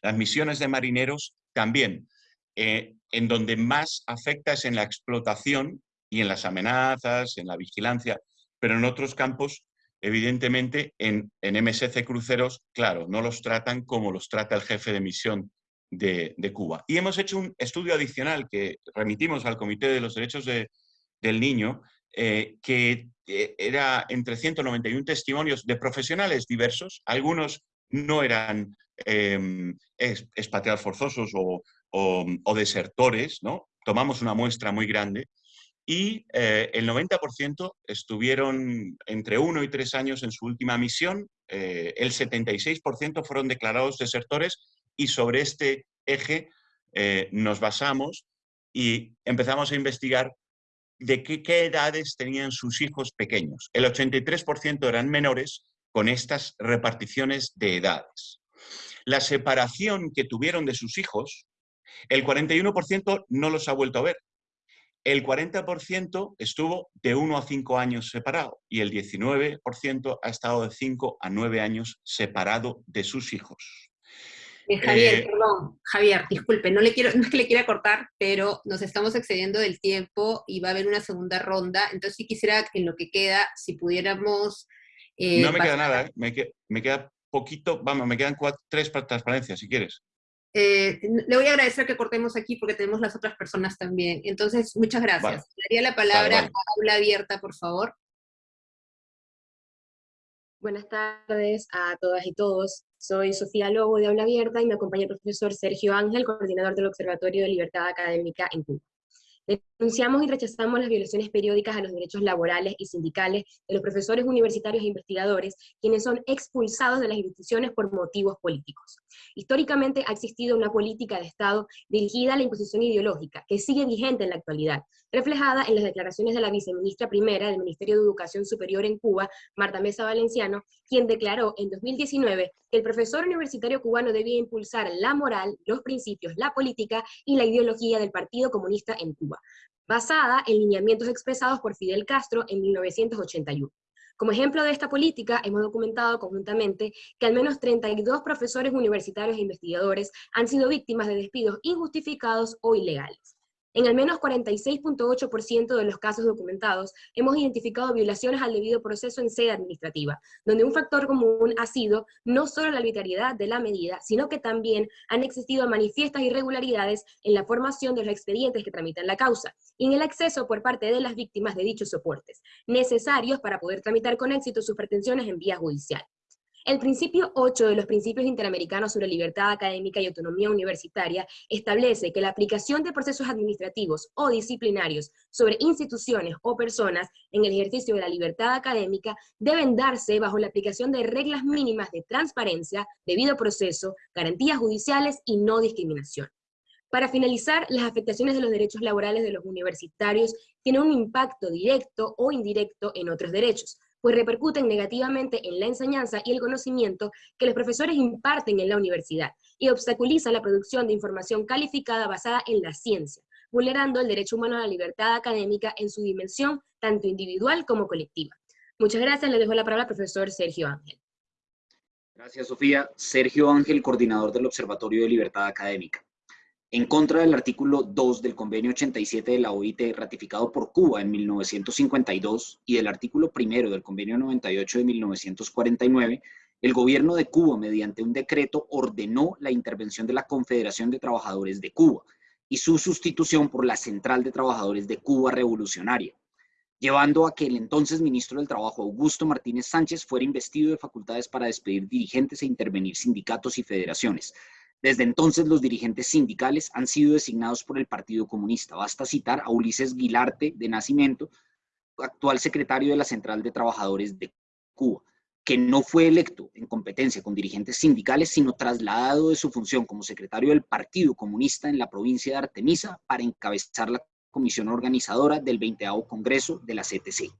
Las misiones de marineros también eh, en donde más afecta es en la explotación y en las amenazas, en la vigilancia, pero en otros campos, evidentemente, en, MSC Cruceros, claro, no los tratan como los trata el jefe de misión de, Cuba. Y hemos hecho un estudio adicional que remitimos al Comité de los Derechos del Niño, eh, que eh, era entre 191 testimonios de profesionales diversos, algunos no eran eh, forzosos o, o, desertores, ¿no? Tomamos una muestra muy grande y eh, el 90% estuvieron entre uno y tres años en su última misión, eh, el 76% fueron declarados desertores y sobre este eje eh, nos basamos y empezamos a investigar de qué, qué, edades tenían sus hijos pequeños. El 83% eran menores con estas reparticiones de edades. La separación que tuvieron de sus hijos el 41% no los ha vuelto a ver. El 40% estuvo de 1 a 5 años separado y el 19% ha estado de 5 a 9 años separado de sus hijos. Eh, Javier, Eh, perdón, Javier, disculpe, no, le quiero, no es que le quiera cortar, pero nos estamos excediendo del tiempo y va a haber una segunda ronda, entonces sí quisiera en lo que queda, si pudiéramos... eh, no me queda nada, me, que- me queda poquito, vamos, me quedan cuatro, tres para transparencia, si quieres. Eh, le voy a agradecer que cortemos aquí porque tenemos las otras personas también. Entonces, muchas gracias. Vale. Le daría la palabra vale. a aula abierta, por favor. Buenas tardes a todas y todos. Soy Sofía Lobo de Aula Abierta y me acompaña el profesor Sergio Ángel, coordinador del Observatorio de Libertad Académica en Cuba. Denunciamos y rechazamos las violaciones periódicas a los derechos laborales y sindicales de los profesores universitarios e investigadores, quienes son expulsados de las instituciones por motivos políticos. Históricamente ha existido una política de Estado dirigida a la imposición ideológica, que sigue vigente en la actualidad, reflejada en las declaraciones de la viceministra primera del Ministerio de Educación Superior en Cuba, Marta Mesa Valenciano, quien declaró en 2019 que el profesor universitario cubano debía impulsar la moral, los principios, la política y la ideología del Partido Comunista en Cuba, basada en lineamientos expresados por Fidel Castro en 1981. Como ejemplo de esta política, hemos documentado conjuntamente que al menos 32 profesores universitarios e investigadores han sido víctimas de despidos injustificados o ilegales. En al menos 46.8% de los casos documentados, hemos identificado violaciones al debido proceso en sede administrativa, donde un factor común ha sido no solo la arbitrariedad de la medida, sino que también han existido manifiestas irregularidades en la formación de los expedientes que tramitan la causa, y en el acceso por parte de las víctimas de dichos soportes, necesarios para poder tramitar con éxito sus pretensiones en vía judicial. El principio 8 de los principios interamericanos sobre libertad académica y autonomía universitaria establece que la aplicación de procesos administrativos o disciplinarios sobre instituciones o personas en el ejercicio de la libertad académica deben darse bajo la aplicación de reglas mínimas de transparencia, debido proceso, garantías judiciales y no discriminación. Para finalizar, las afectaciones de los derechos laborales de los universitarios tienen un impacto directo o indirecto en otros derechos, pues repercuten negativamente en la enseñanza y el conocimiento que los profesores imparten en la universidad, y obstaculizan la producción de información calificada basada en la ciencia, vulnerando el derecho humano a la libertad académica en su dimensión tanto individual como colectiva. Muchas gracias, le dejo la palabra al profesor Sergio Ángel. Gracias, Sofía. Sergio Ángel, coordinador del Observatorio de Libertad Académica. En contra del artículo 2 del Convenio 87 de la OIT ratificado por Cuba en 1952 y del artículo 1 del Convenio 98 de 1949, el gobierno de Cuba, mediante un decreto, ordenó la intervención de la Confederación de Trabajadores de Cuba y su sustitución por la Central de Trabajadores de Cuba Revolucionaria, llevando a que el entonces ministro del Trabajo, Augusto Martínez Sánchez, fuera investido de facultades para despedir dirigentes e intervenir sindicatos y federaciones. Desde entonces, los dirigentes sindicales han sido designados por el Partido Comunista. Basta citar a Ulises Guilarte de Nacimiento, actual secretario de la Central de Trabajadores de Cuba, que no fue electo en competencia con dirigentes sindicales, sino trasladado de su función como secretario del Partido Comunista en la provincia de Artemisa para encabezar la comisión organizadora del 20 Congreso de la CTC.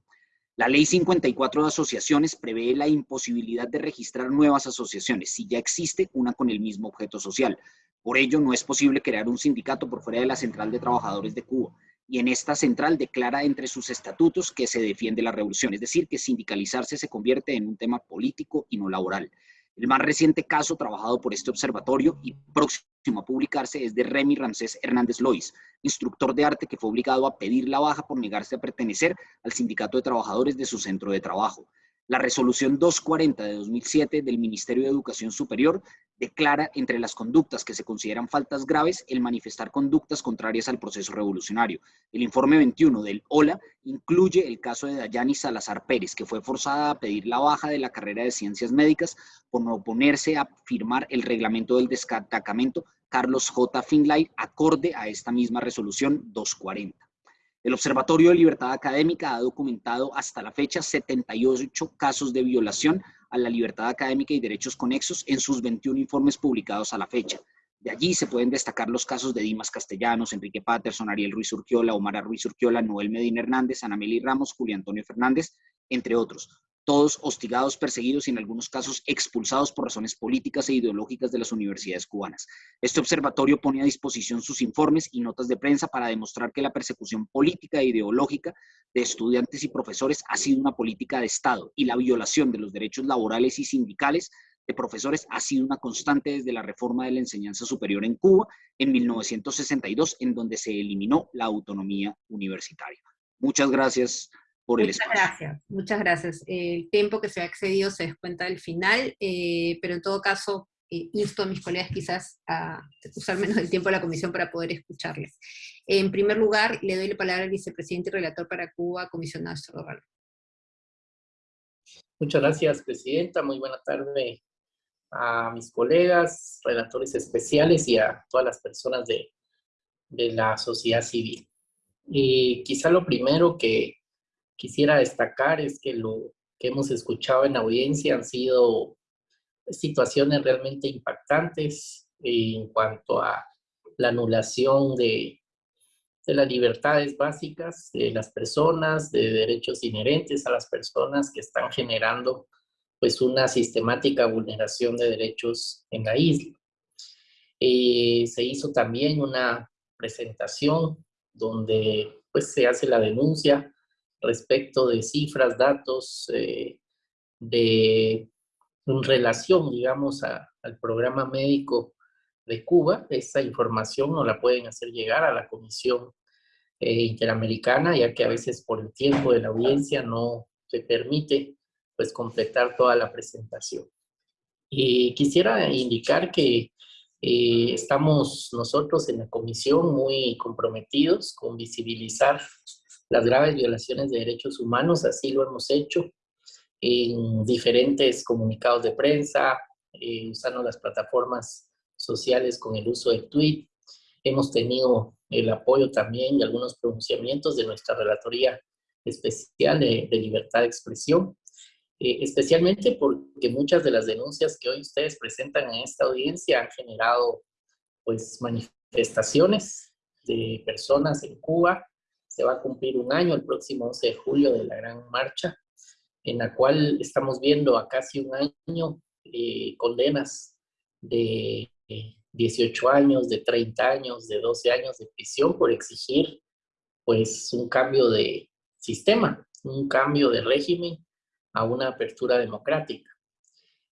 La Ley 54 de Asociaciones prevé la imposibilidad de registrar nuevas asociaciones si ya existe una con el mismo objeto social. Por ello, no es posible crear un sindicato por fuera de la Central de Trabajadores de Cuba. Y en esta central declara entre sus estatutos que se defiende la revolución, es decir, que sindicalizarse se convierte en un tema político y no laboral. El más reciente caso trabajado por este observatorio y próximo a publicarse es de Remy Ramsés Hernández Lois, instructor de arte que fue obligado a pedir la baja por negarse a pertenecer al sindicato de trabajadores de su centro de trabajo. La resolución 240 de 2007 del Ministerio de Educación Superior declara entre las conductas que se consideran faltas graves el manifestar conductas contrarias al proceso revolucionario. El informe 21 del OLA incluye el caso de Dayani Salazar Pérez, que fue forzada a pedir la baja de la carrera de ciencias médicas por no oponerse a firmar el reglamento del destacamento Carlos J. Finlay acorde a esta misma resolución 240. El Observatorio de Libertad Académica ha documentado hasta la fecha 78 casos de violación a la libertad académica y derechos conexos en sus 21 informes publicados a la fecha. De allí se pueden destacar los casos de Dimas Castellanos, Enrique Patterson, Ariel Ruiz Urquiola, Omar Ruiz Urquiola, Noel Medina Hernández, Anameli Ramos, Julio Antonio Fernández, entre otros. Todos hostigados, perseguidos y en algunos casos expulsados por razones políticas e ideológicas de las universidades cubanas. Este observatorio pone a disposición sus informes y notas de prensa para demostrar que la persecución política e ideológica de estudiantes y profesores ha sido una política de Estado y la violación de los derechos laborales y sindicales de profesores ha sido una constante desde la reforma de la enseñanza superior en Cuba en 1962, en donde se eliminó la autonomía universitaria. Muchas gracias por el muchas Gracias, muchas gracias. El tiempo que se ha excedido se descuenta al final, eh, pero en todo caso, eh, insto a mis colegas quizás a usar menos el tiempo de la comisión para poder escucharles. En primer lugar, le doy la palabra al vicepresidente y relator para Cuba, comisionado Estorval. Muchas gracias, Presidenta. Muy buena tarde a mis colegas, relatores especiales y a todas las personas de, de la sociedad civil. Y quizá lo primero que quisiera destacar es que lo que hemos escuchado en audiencia han sido situaciones realmente impactantes en cuanto a la anulación de, de las libertades básicas de las personas, de derechos inherentes a las personas que están generando pues una sistemática vulneración de derechos en la isla. Eh, se hizo también una presentación donde pues se hace la denuncia respecto de cifras, datos eh, de en relación, digamos, al programa médico de Cuba. Esa información no la pueden hacer llegar a la Comisión eh, Interamericana, ya que a veces por el tiempo de la audiencia no se permite pues completar toda la presentación. Y quisiera indicar que eh, estamos nosotros en la comisión muy comprometidos con visibilizar las graves violaciones de derechos humanos, así lo hemos hecho en diferentes comunicados de prensa, eh, usando las plataformas sociales con el uso del tweet. Hemos tenido el apoyo también de algunos pronunciamientos de nuestra Relatoría Especial de Libertad de Expresión, eh, especialmente porque muchas de las denuncias que hoy ustedes presentan en esta audiencia han generado pues manifestaciones de personas en Cuba. Se va a cumplir un año el próximo 11 de julio de la gran marcha, en la cual estamos viendo a casi un año eh, condenas de 18 años, de 30 años, de 12 años de prisión por exigir pues un cambio de sistema, un cambio de régimen a una apertura democrática.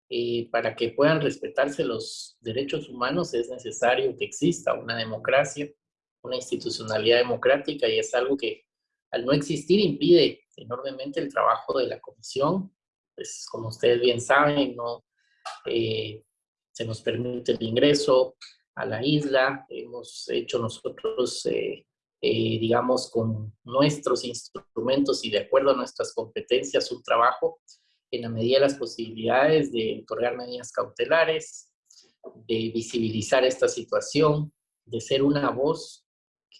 Eh, para que puedan respetarse los derechos humanos es necesario que exista una democracia, una institucionalidad democrática y es algo que al no existir impide enormemente el trabajo de la comisión. Pues como ustedes bien saben, no eh, se nos permite el ingreso a la isla, hemos hecho nosotros eh, eh, digamos, con nuestros instrumentos y de acuerdo a nuestras competencias, un trabajo en la medida de las posibilidades de otorgar medidas cautelares, de visibilizar esta situación, de ser una voz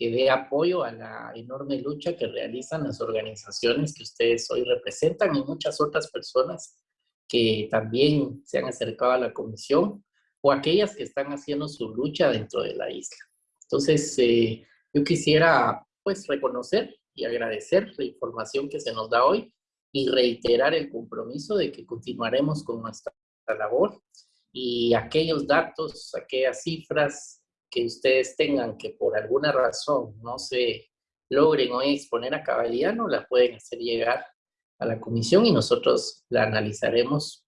que dé apoyo a la enorme lucha que realizan las organizaciones que ustedes hoy representan y muchas otras personas que también se han acercado a la comisión o aquellas que están haciendo su lucha dentro de la isla. Entonces, eh, yo quisiera pues reconocer y agradecer la información que se nos da hoy y reiterar el compromiso de que continuaremos con nuestra labor y aquellos datos, aquellas cifras que ustedes tengan que por alguna razón no se logren hoy exponer a cabalidad, no la pueden hacer llegar a la comisión y nosotros la analizaremos,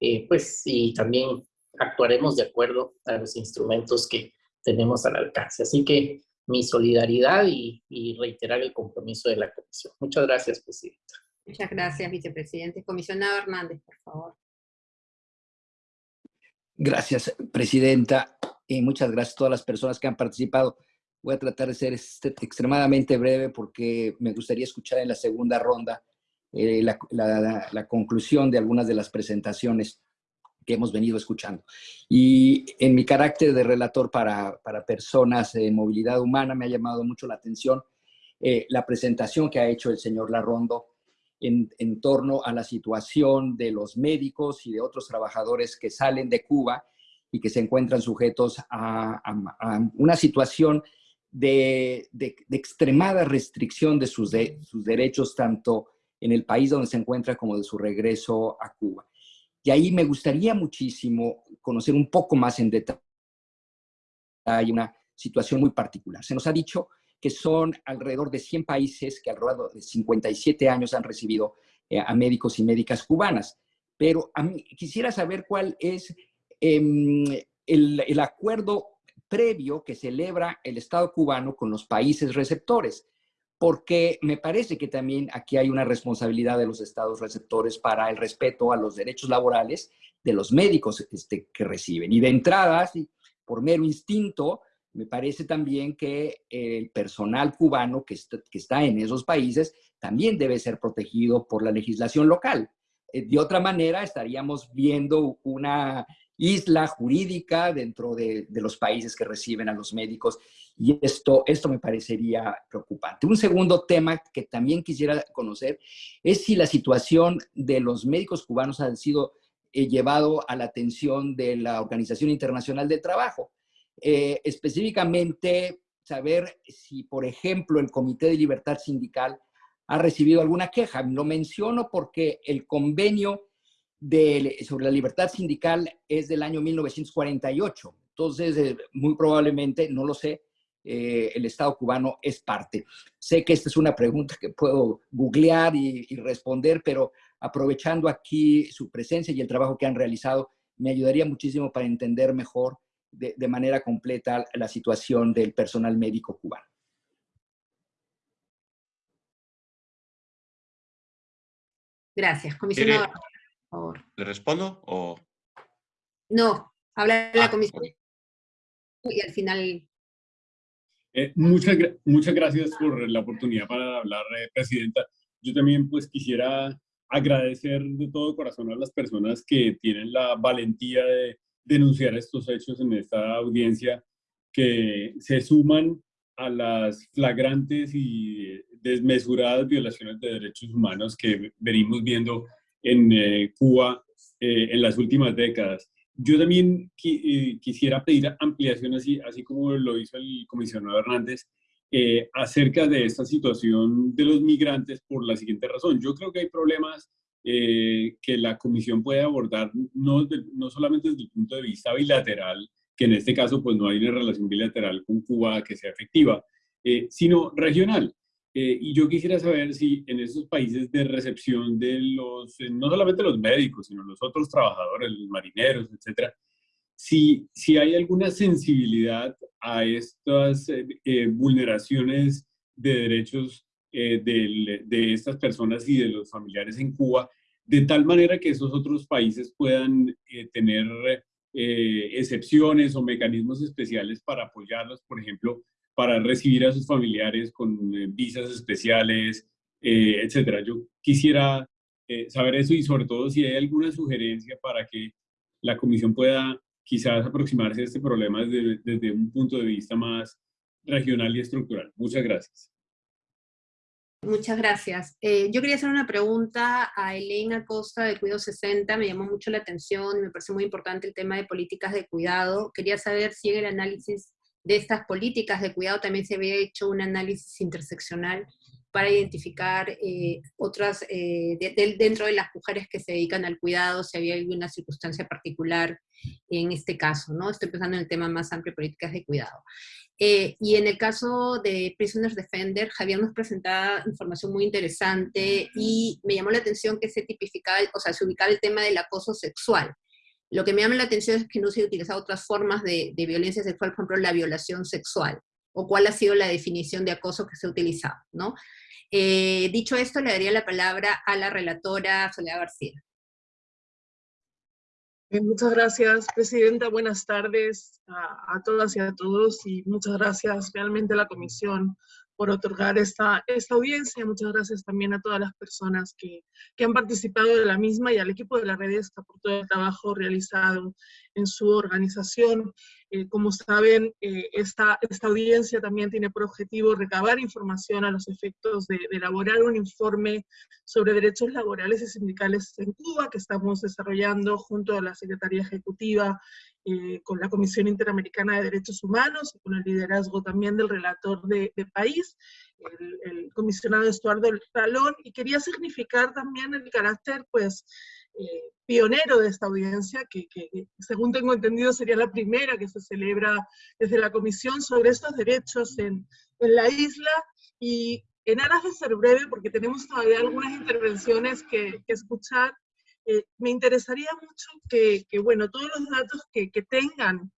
eh, pues, y también actuaremos de acuerdo a los instrumentos que tenemos al alcance. Así que mi solidaridad y, reiterar el compromiso de la comisión. Muchas gracias, Presidenta. Muchas gracias, Vicepresidente. Comisionado Hernández, por favor. Gracias, Presidenta. Y muchas gracias a todas las personas que han participado. Voy a tratar de ser este, extremadamente breve porque me gustaría escuchar en la segunda ronda eh, la conclusión de algunas de las presentaciones que hemos venido escuchando. Y en mi carácter de relator para, personas en movilidad humana me ha llamado mucho la atención eh, la presentación que ha hecho el señor Larrondo en, torno a la situación de los médicos y de otros trabajadores que salen de Cuba y que se encuentran sujetos a, una situación de, extremada restricción de sus derechos, tanto en el país donde se encuentra como de su regreso a Cuba. Y ahí me gustaría muchísimo conocer un poco más en detalle hay una situación muy particular. Se nos ha dicho que son alrededor de 100 países que alrededor de 57 años han recibido eh, a médicos y médicas cubanas. pero a mí quisiera saber cuál es em, el, el acuerdo previo que celebra el Estado cubano con los países receptores porque me parece que también aquí hay una responsabilidad de los estados receptores para el respeto a los derechos laborales de los médicos este, que reciben. Y de entrada, por mero instinto, me parece también que el personal cubano que está, en esos países también debe ser protegido por la legislación local. Eh, de otra manera, estaríamos viendo una isla jurídica dentro de, de, los países que reciben a los médicos y esto, esto me parecería preocupante. Un segundo tema que también quisiera conocer es si la situación de los médicos cubanos ha sido eh, llevado a la atención de la Organización Internacional del Trabajo. Eh, específicamente, saber si, por ejemplo, el Comité de Libertad Sindical ha recibido alguna queja. Lo menciono porque el convenio sobre la libertad sindical es del año 1948. Entonces, eh, muy probablemente, no lo sé, eh, el Estado cubano es parte. Sé que esta es una pregunta que puedo googlear y, responder, pero aprovechando aquí su presencia y el trabajo que han realizado, me ayudaría muchísimo para entender mejor de, de manera completa la situación del personal médico cubano. Gracias, comisionado. Por favor. ¿Le respondo o...? No, habla la ah, comisión okay. y al final eh, muchas, muchas gracias por la oportunidad para hablar, eh, Presidenta. Yo también pues quisiera agradecer de todo corazón a las personas que tienen la valentía de denunciar estos hechos en esta audiencia, que se suman a las flagrantes y desmesuradas violaciones de derechos humanos que venimos viendo en eh, Cuba eh, en las últimas décadas. Yo también eh, quisiera pedir ampliación, así, así como lo hizo el comisionado Hernández, eh, acerca de esta situación de los migrantes por la siguiente razón. Yo creo que hay problemas eh, que la comisión puede abordar no, de, no solamente desde el punto de vista bilateral, que en este caso pues no hay una relación bilateral con Cuba que sea efectiva, eh, sino regional. Eh, y yo quisiera saber si en esos países de recepción de los, eh, no solamente los médicos, sino los otros trabajadores, los marineros, etcétera, si, si hay alguna sensibilidad a estas eh, vulneraciones de derechos de, de, estas personas y de los familiares en Cuba, de tal manera que esos otros países puedan tener excepciones o mecanismos especiales para apoyarlos, por ejemplo, para recibir a sus familiares con eh, visas especiales, eh, etcétera. Yo quisiera eh, saber eso y sobre todo si hay alguna sugerencia para que la comisión pueda quizás aproximarse a este problema desde, desde un punto de vista más regional y estructural. Muchas gracias. Muchas gracias. Eh, yo quería hacer una pregunta a Elena Costa de Cuidado 60. Me llamó mucho la atención, me parece muy importante el tema de políticas de cuidado. Quería saber si en el análisis de estas políticas de cuidado también se había hecho un análisis interseccional para identificar eh, otras, eh, de, de, dentro de las mujeres que se dedican al cuidado, si había alguna circunstancia particular en este caso, ¿no? Estoy pensando en el tema más amplio, políticas de cuidado. Eh, y en el caso de Prisoners Defender, Javier nos presentaba información muy interesante y me llamó la atención que se tipificaba, o sea, se ubicaba el tema del acoso sexual. Lo que me llama la atención es que no se han utilizado otras formas de, de, violencia sexual, por ejemplo, la violación sexual, o cuál ha sido la definición de acoso que se ha utilizado, ¿no? Eh, dicho esto, le daría la palabra a la relatora Soledad García. Muchas gracias, Presidenta. Buenas tardes a, a, todas y a todos y muchas gracias realmente a la Comisión por otorgar esta, esta audiencia. Muchas gracias también a todas las personas que, que han participado de la misma y al equipo de la Redesca por todo el trabajo realizado en su organización. Eh, como saben, eh, esta, esta audiencia también tiene por objetivo recabar información a los efectos de, de, elaborar un informe sobre derechos laborales y sindicales en Cuba que estamos desarrollando junto a la Secretaría Ejecutiva eh, con la Comisión Interamericana de Derechos Humanos, con el liderazgo también del relator de, de país, el, el, comisionado Estuardo Talón, y quería significar también el carácter, pues, eh, pionero de esta audiencia, que, que, según tengo entendido sería la primera que se celebra desde la Comisión sobre estos derechos en, en la isla, y en aras de ser breve, porque tenemos todavía algunas intervenciones que, que escuchar, eh, me interesaría mucho que, que, bueno, todos los datos que, que tengan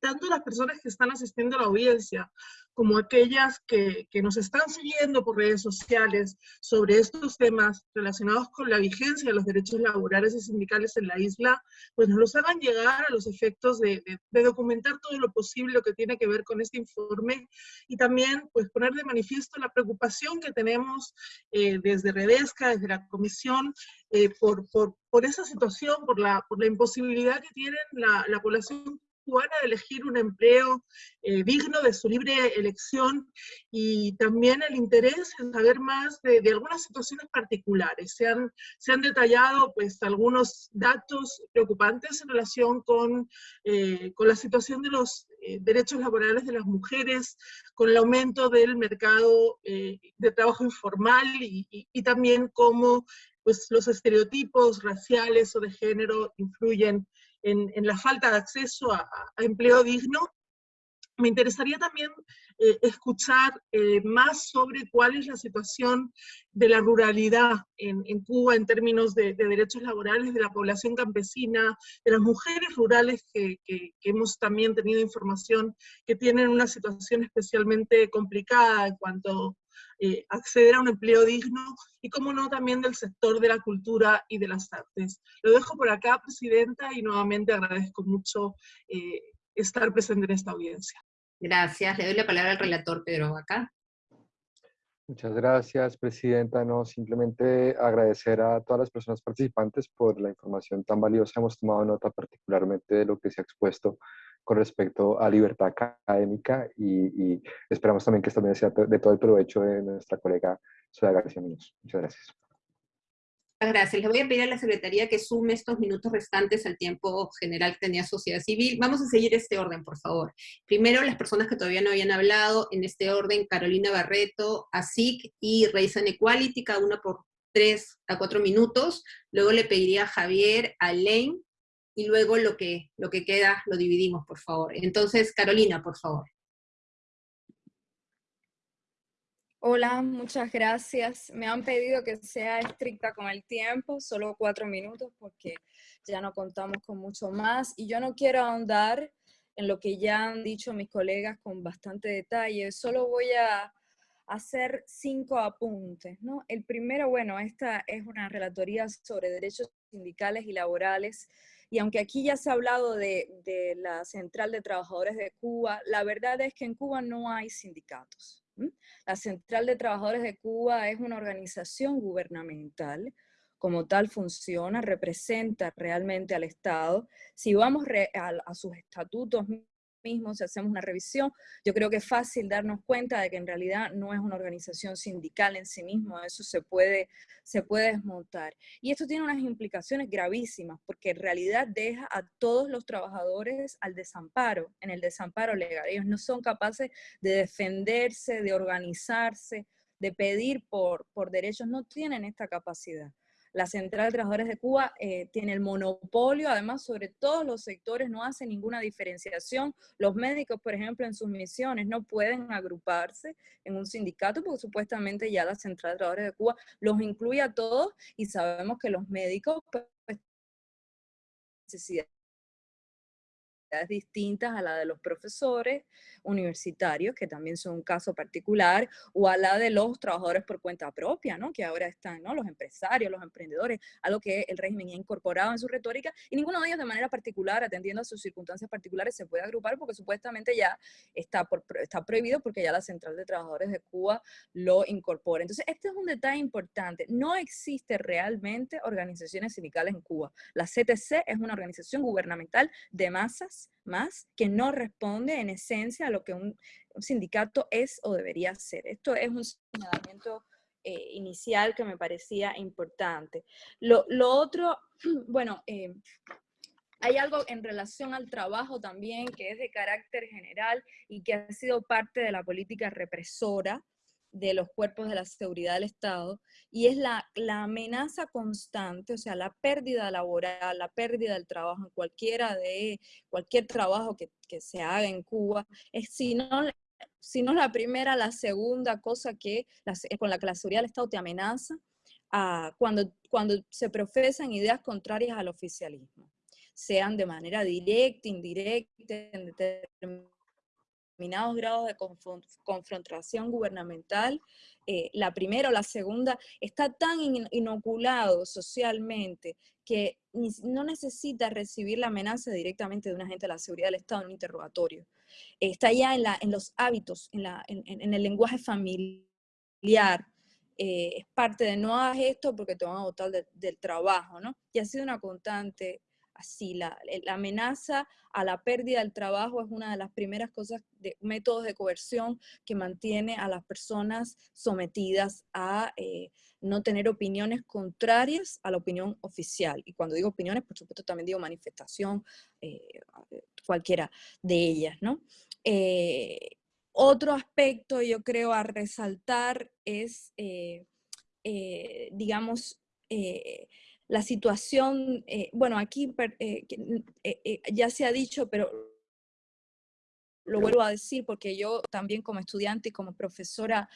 tanto las personas que están asistiendo a la audiencia como aquellas que, que, nos están siguiendo por redes sociales sobre estos temas relacionados con la vigencia de los derechos laborales y sindicales en la isla, pues nos los hagan llegar a los efectos de, de, de documentar todo lo posible que tiene que ver con este informe y también pues poner de manifiesto la preocupación que tenemos eh, desde Redesca, desde la Comisión, eh, por, por, por, esa situación, por la, por la imposibilidad que tienen la, la población cubana de elegir un empleo eh, digno de su libre elección y también el interés en saber más de, de algunas situaciones particulares. Se han, se han, detallado pues algunos datos preocupantes en relación con, eh, con la situación de los eh, derechos laborales de las mujeres, con el aumento del mercado eh, de trabajo informal y, y, y también cómo pues, los estereotipos raciales o de género influyen en, la falta de acceso a, empleo digno. Me interesaría también eh, escuchar eh, más sobre cuál es la situación de la ruralidad en, Cuba en términos de, de, derechos laborales de la población campesina, de las mujeres rurales que, que, hemos también tenido información que tienen una situación especialmente complicada en cuanto eh, acceder a un empleo digno y, como no, también del sector de la cultura y de las artes. Lo dejo por acá, Presidenta, y nuevamente agradezco mucho eh, estar presente en esta audiencia. Gracias. Le doy la palabra al relator Pedro Vaca. Muchas gracias, Presidenta. No, simplemente agradecer a todas las personas participantes por la información tan valiosa. Hemos tomado nota particularmente de lo que se ha expuesto con respecto a libertad académica y, y esperamos también que esta también sea de todo el provecho de nuestra colega Soda García Muñoz. Muchas gracias. Gracias. Le voy a pedir a la Secretaría que sume estos minutos restantes al tiempo general que tenía Sociedad Civil. Vamos a seguir este orden, por favor. Primero, las personas que todavía no habían hablado, en este orden, Carolina Barreto, ASIC y Raisan Equality, cada una por tres a cuatro minutos. Luego le pediría a Javier, a Lane, y luego lo que, lo que queda lo dividimos, por favor. Entonces, Carolina, por favor. Hola, muchas gracias. Me han pedido que sea estricta con el tiempo, solo cuatro minutos, porque ya no contamos con mucho más. Y yo no quiero ahondar en lo que ya han dicho mis colegas con bastante detalle. Solo voy a hacer cinco apuntes. ¿no? El primero, bueno, esta es una relatoría sobre derechos sindicales y laborales y aunque aquí ya se ha hablado de, la Central de Trabajadores de Cuba, la verdad es que en Cuba no hay sindicatos. La Central de Trabajadores de Cuba es una organización gubernamental, como tal funciona, representa realmente al Estado. Si vamos a sus estatutos mismo, si hacemos una revisión, yo creo que es fácil darnos cuenta de que en realidad no es una organización sindical en sí mismo, eso se puede, se puede desmontar. Y esto tiene unas implicaciones gravísimas, porque en realidad deja a todos los trabajadores al desamparo, en el desamparo legal. Ellos no son capaces de defenderse, de organizarse, de pedir por, por derechos, no tienen esta capacidad. La Central de Trabajadores de Cuba eh, tiene el monopolio, además, sobre todos los sectores, no hace ninguna diferenciación. Los médicos, por ejemplo, en sus misiones no pueden agruparse en un sindicato porque supuestamente ya la Central de Trabajadores de Cuba los incluye a todos y sabemos que los médicos pues, necesidad distintas a la de los profesores universitarios, que también son un caso particular, o a la de los trabajadores por cuenta propia, ¿no? que ahora están ¿no? los empresarios, los emprendedores, algo que el régimen ha incorporado en su retórica, y ninguno de ellos de manera particular, atendiendo a sus circunstancias particulares, se puede agrupar porque supuestamente ya está, por, está prohibido porque ya la Central de Trabajadores de Cuba lo incorpora. Entonces, este es un detalle importante. No existe realmente organizaciones sindicales en Cuba. La CTC es una organización gubernamental de masas más que no responde en esencia a lo que un, sindicato es o debería ser. Esto es un señalamiento eh, inicial que me parecía importante. Lo, lo otro, bueno, eh, hay algo en relación al trabajo también que es de carácter general y que ha sido parte de la política represora de los cuerpos de la seguridad del Estado, y es la, la, amenaza constante, o sea, la pérdida laboral, la pérdida del trabajo en cualquiera de, cualquier trabajo que, que se haga en Cuba, es si no, si no la primera, la segunda cosa que la, con la que la seguridad del Estado te amenaza, cuando, cuando se profesan ideas contrarias al oficialismo, sean de manera directa, indirecta, en determinados grados de confrontación gubernamental, eh, la primera o la segunda, está tan inoculado socialmente que no necesita recibir la amenaza directamente de un agente de la seguridad del Estado en un interrogatorio. está ya en, la, en los hábitos, en, la, en, el lenguaje familiar, eh, es parte de no hagas esto porque te van a botar del trabajo, ¿no? Y ha sido una constante así, la, la, amenaza a la pérdida del trabajo es una de las primeras cosas, de métodos de coerción que mantiene a las personas sometidas a eh, no tener opiniones contrarias a la opinión oficial. Y cuando digo opiniones, por supuesto también digo manifestación, eh, cualquiera de ellas, ¿no? Eh, otro aspecto, yo creo, a resaltar es, digamos, la situación, eh, bueno, aquí eh, eh, ya se ha dicho, pero lo vuelvo a decir porque yo también como estudiante y como profesora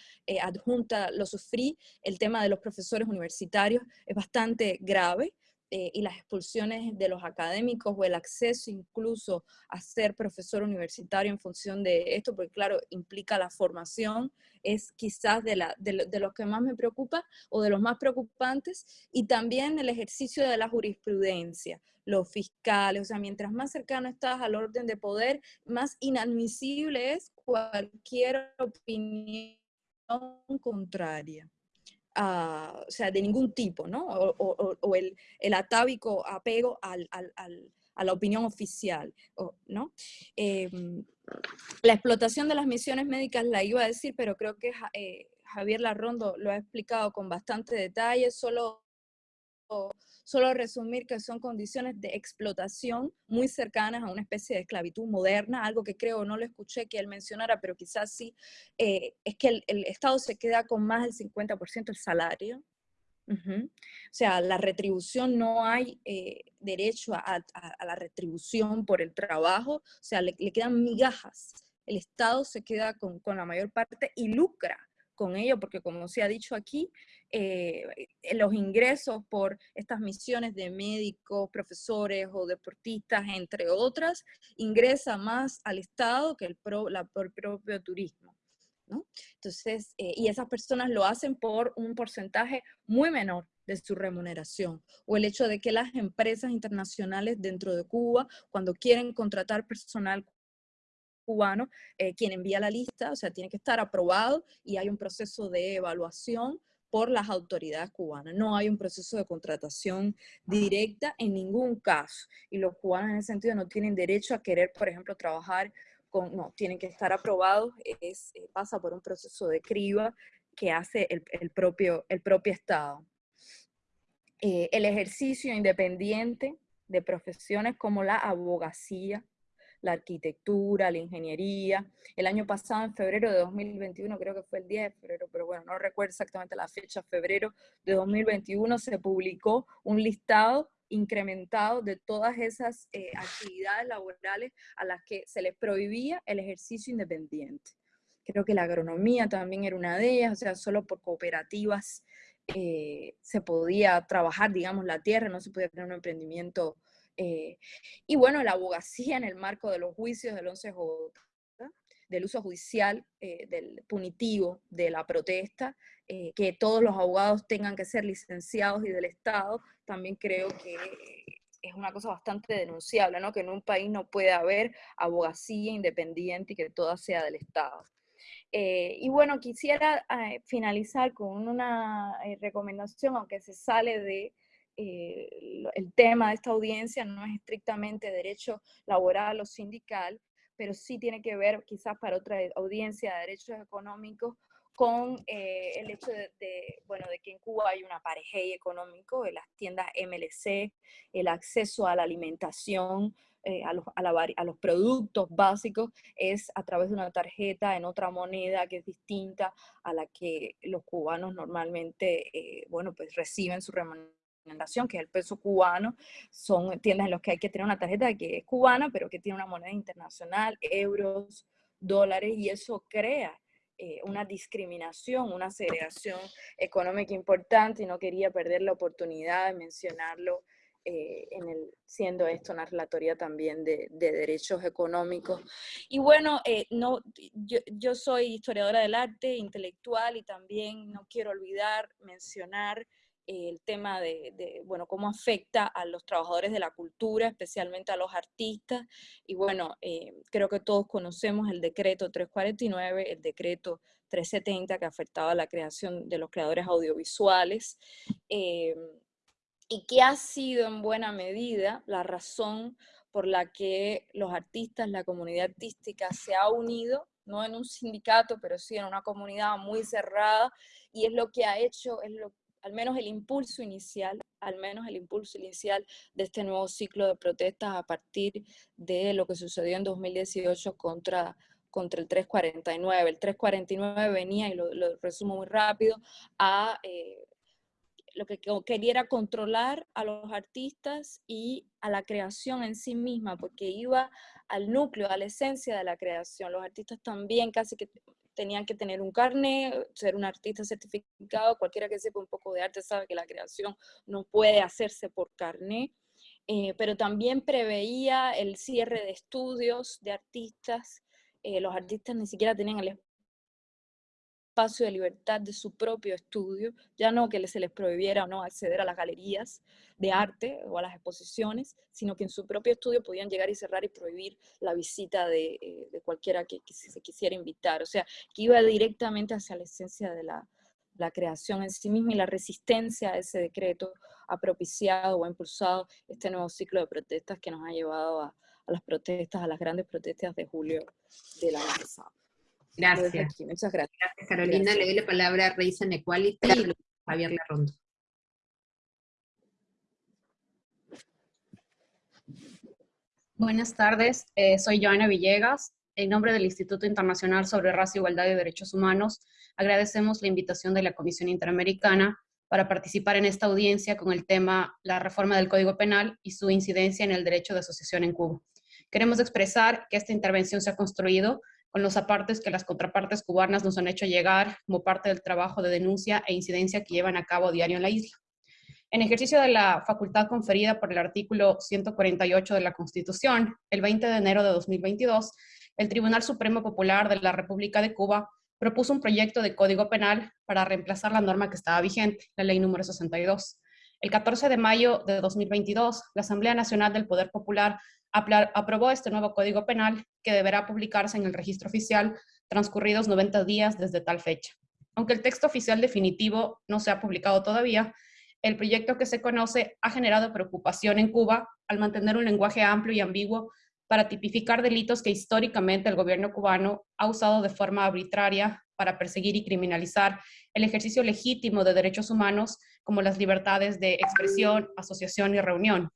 adjunta lo sufrí, el tema de los profesores universitarios es bastante grave. Eh, y las expulsiones de los académicos o el acceso incluso a ser profesor universitario en función de esto, porque claro, implica la formación, es quizás de, la, de, de los que más me preocupa o de los más preocupantes, y también el ejercicio de la jurisprudencia, los fiscales, o sea, mientras más cercano estás al orden de poder, más inadmisible es cualquier opinión contraria o sea, de ningún tipo, ¿no? O, el, el, atávico apego al, al, a la opinión oficial, ¿no? Em, la explotación de las misiones médicas la iba a decir, pero creo que eh, Javier Larrondo lo ha explicado con bastante detalle, solo Solo resumir que son condiciones de explotación muy cercanas a una especie de esclavitud moderna, algo que creo no lo escuché que él mencionara, pero quizás sí, eh, es que el, Estado se queda con más del 50% del salario. O sea, la retribución, no hay eh, derecho a, la retribución por el trabajo, o sea, le, quedan migajas. El Estado se queda con, con la mayor parte y lucra con ello, porque como se ha dicho aquí, eh, los ingresos por estas misiones de médicos, profesores o deportistas, entre otras, ingresa más al Estado que el, la, propio turismo. ¿no? Entonces, eh, y esas personas lo hacen por un porcentaje muy menor de su remuneración, o el hecho de que las empresas internacionales dentro de Cuba, cuando quieren contratar personal cubano, eh, quien envía la lista, o sea, tiene que estar aprobado y hay un proceso de evaluación por las autoridades cubanas. No hay un proceso de contratación directa en ningún caso. Y los cubanos en ese sentido no tienen derecho a querer, por ejemplo, trabajar con, no, tienen que estar aprobados, es, eh, pasa por un proceso de criba que hace el, propio, el propio Estado. Eh, el ejercicio independiente de profesiones como la abogacía, la arquitectura, la ingeniería. El año pasado, en febrero de 2021, creo que fue el 10 de febrero, pero bueno, no recuerdo exactamente la fecha, febrero de 2021, se publicó un listado incrementado de todas esas eh, actividades laborales a las que se les prohibía el ejercicio independiente. Creo que la agronomía también era una de ellas, o sea, solo por cooperativas eh, se podía trabajar, digamos, la tierra, no se podía tener un emprendimiento eh, y bueno, la abogacía en el marco de los juicios del 11J, del uso judicial, eh, del punitivo, de la protesta, eh, que todos los abogados tengan que ser licenciados y del Estado, también creo que es una cosa bastante denunciable, ¿no? que en un país no puede haber abogacía independiente y que toda sea del Estado. y bueno, quisiera finalizar con una recomendación, aunque se sale de eh, el tema de esta audiencia no es estrictamente derecho laboral o sindical, pero sí tiene que ver quizás para otra audiencia de derechos económicos con eh, el hecho de, bueno, de que en Cuba hay un aparejey económico de las tiendas MLC, el acceso a la alimentación, eh, a, los, a, los, productos básicos es a través de una tarjeta en otra moneda que es distinta a la que los cubanos normalmente, bueno, pues reciben su remuneración que es el peso cubano, son tiendas en las que hay que tener una tarjeta que es cubana, pero que tiene una moneda internacional, euros, dólares, y eso crea eh, una discriminación, una segregación económica importante y no quería perder la oportunidad de mencionarlo eh, en el, siendo esto una relatoría también de, derechos económicos. Y bueno, eh, no, yo, soy historiadora del arte, intelectual y también no quiero olvidar mencionar el tema de, bueno, cómo afecta a los trabajadores de la cultura, especialmente a los artistas. Y bueno, eh, creo que todos conocemos el decreto 349, el decreto 370 que afectaba a la creación de los creadores audiovisuales. Eh, y que ha sido en buena medida la razón por la que los artistas, la comunidad artística se ha unido, no en un sindicato, pero sí en una comunidad muy cerrada, y es lo que ha hecho, es lo, al menos el impulso inicial, al menos el impulso inicial de este nuevo ciclo de protestas a partir de lo que sucedió en 2018 contra, contra el 349. El 349 venía, y lo, resumo muy rápido, a... Eh, lo que quería controlar a los artistas y a la creación en sí misma, porque iba al núcleo, a la esencia de la creación. Los artistas también casi que tenían que tener un carnet, ser un artista certificado, cualquiera que sepa un poco de arte sabe que la creación no puede hacerse por carnet, eh, pero también preveía el cierre de estudios de artistas, eh, los artistas ni siquiera tenían el espacio de libertad de su propio estudio, ya no que se les prohibiera o no acceder a las galerías de arte o a las exposiciones, sino que en su propio estudio podían llegar y cerrar y prohibir la visita de, eh, cualquiera que, se quisiera invitar. O sea, que iba directamente hacia la esencia de la, creación en sí misma y la resistencia a ese decreto ha propiciado o ha impulsado este nuevo ciclo de protestas que nos ha llevado a, a las protestas, a las grandes protestas de julio del año pasado. Gracias. Muchas gracias. Carolina. Le doy la palabra a Reason Equality y Javier Larrondo. Buenas tardes, eh, soy Joana Villegas. En nombre del Instituto Internacional sobre Raza, Igualdad y Derechos Humanos, agradecemos la invitación de la Comisión Interamericana para participar en esta audiencia con el tema la reforma del Código Penal y su incidencia en el derecho de asociación en Cuba. Queremos expresar que esta intervención se ha construido con los apartes que las contrapartes cubanas nos han hecho llegar como parte del trabajo de denuncia e incidencia que llevan a cabo diario en la isla. En ejercicio de la facultad conferida por el artículo 148 de la Constitución, el 20 de enero de 2022, el Tribunal Supremo Popular de la República de Cuba propuso un proyecto de Código Penal para reemplazar la norma que estaba vigente, la Ley número 62. El 14 de mayo de 2022, la Asamblea Nacional del Poder Popular aprobó este nuevo Código Penal que deberá publicarse en el registro oficial transcurridos 90 días desde tal fecha. Aunque el texto oficial definitivo no se ha publicado todavía, el proyecto que se conoce ha generado preocupación en Cuba al mantener un lenguaje amplio y ambiguo para tipificar delitos que históricamente el gobierno cubano ha usado de forma arbitraria para perseguir y criminalizar el ejercicio legítimo de derechos humanos como las libertades de expresión, asociación y reunión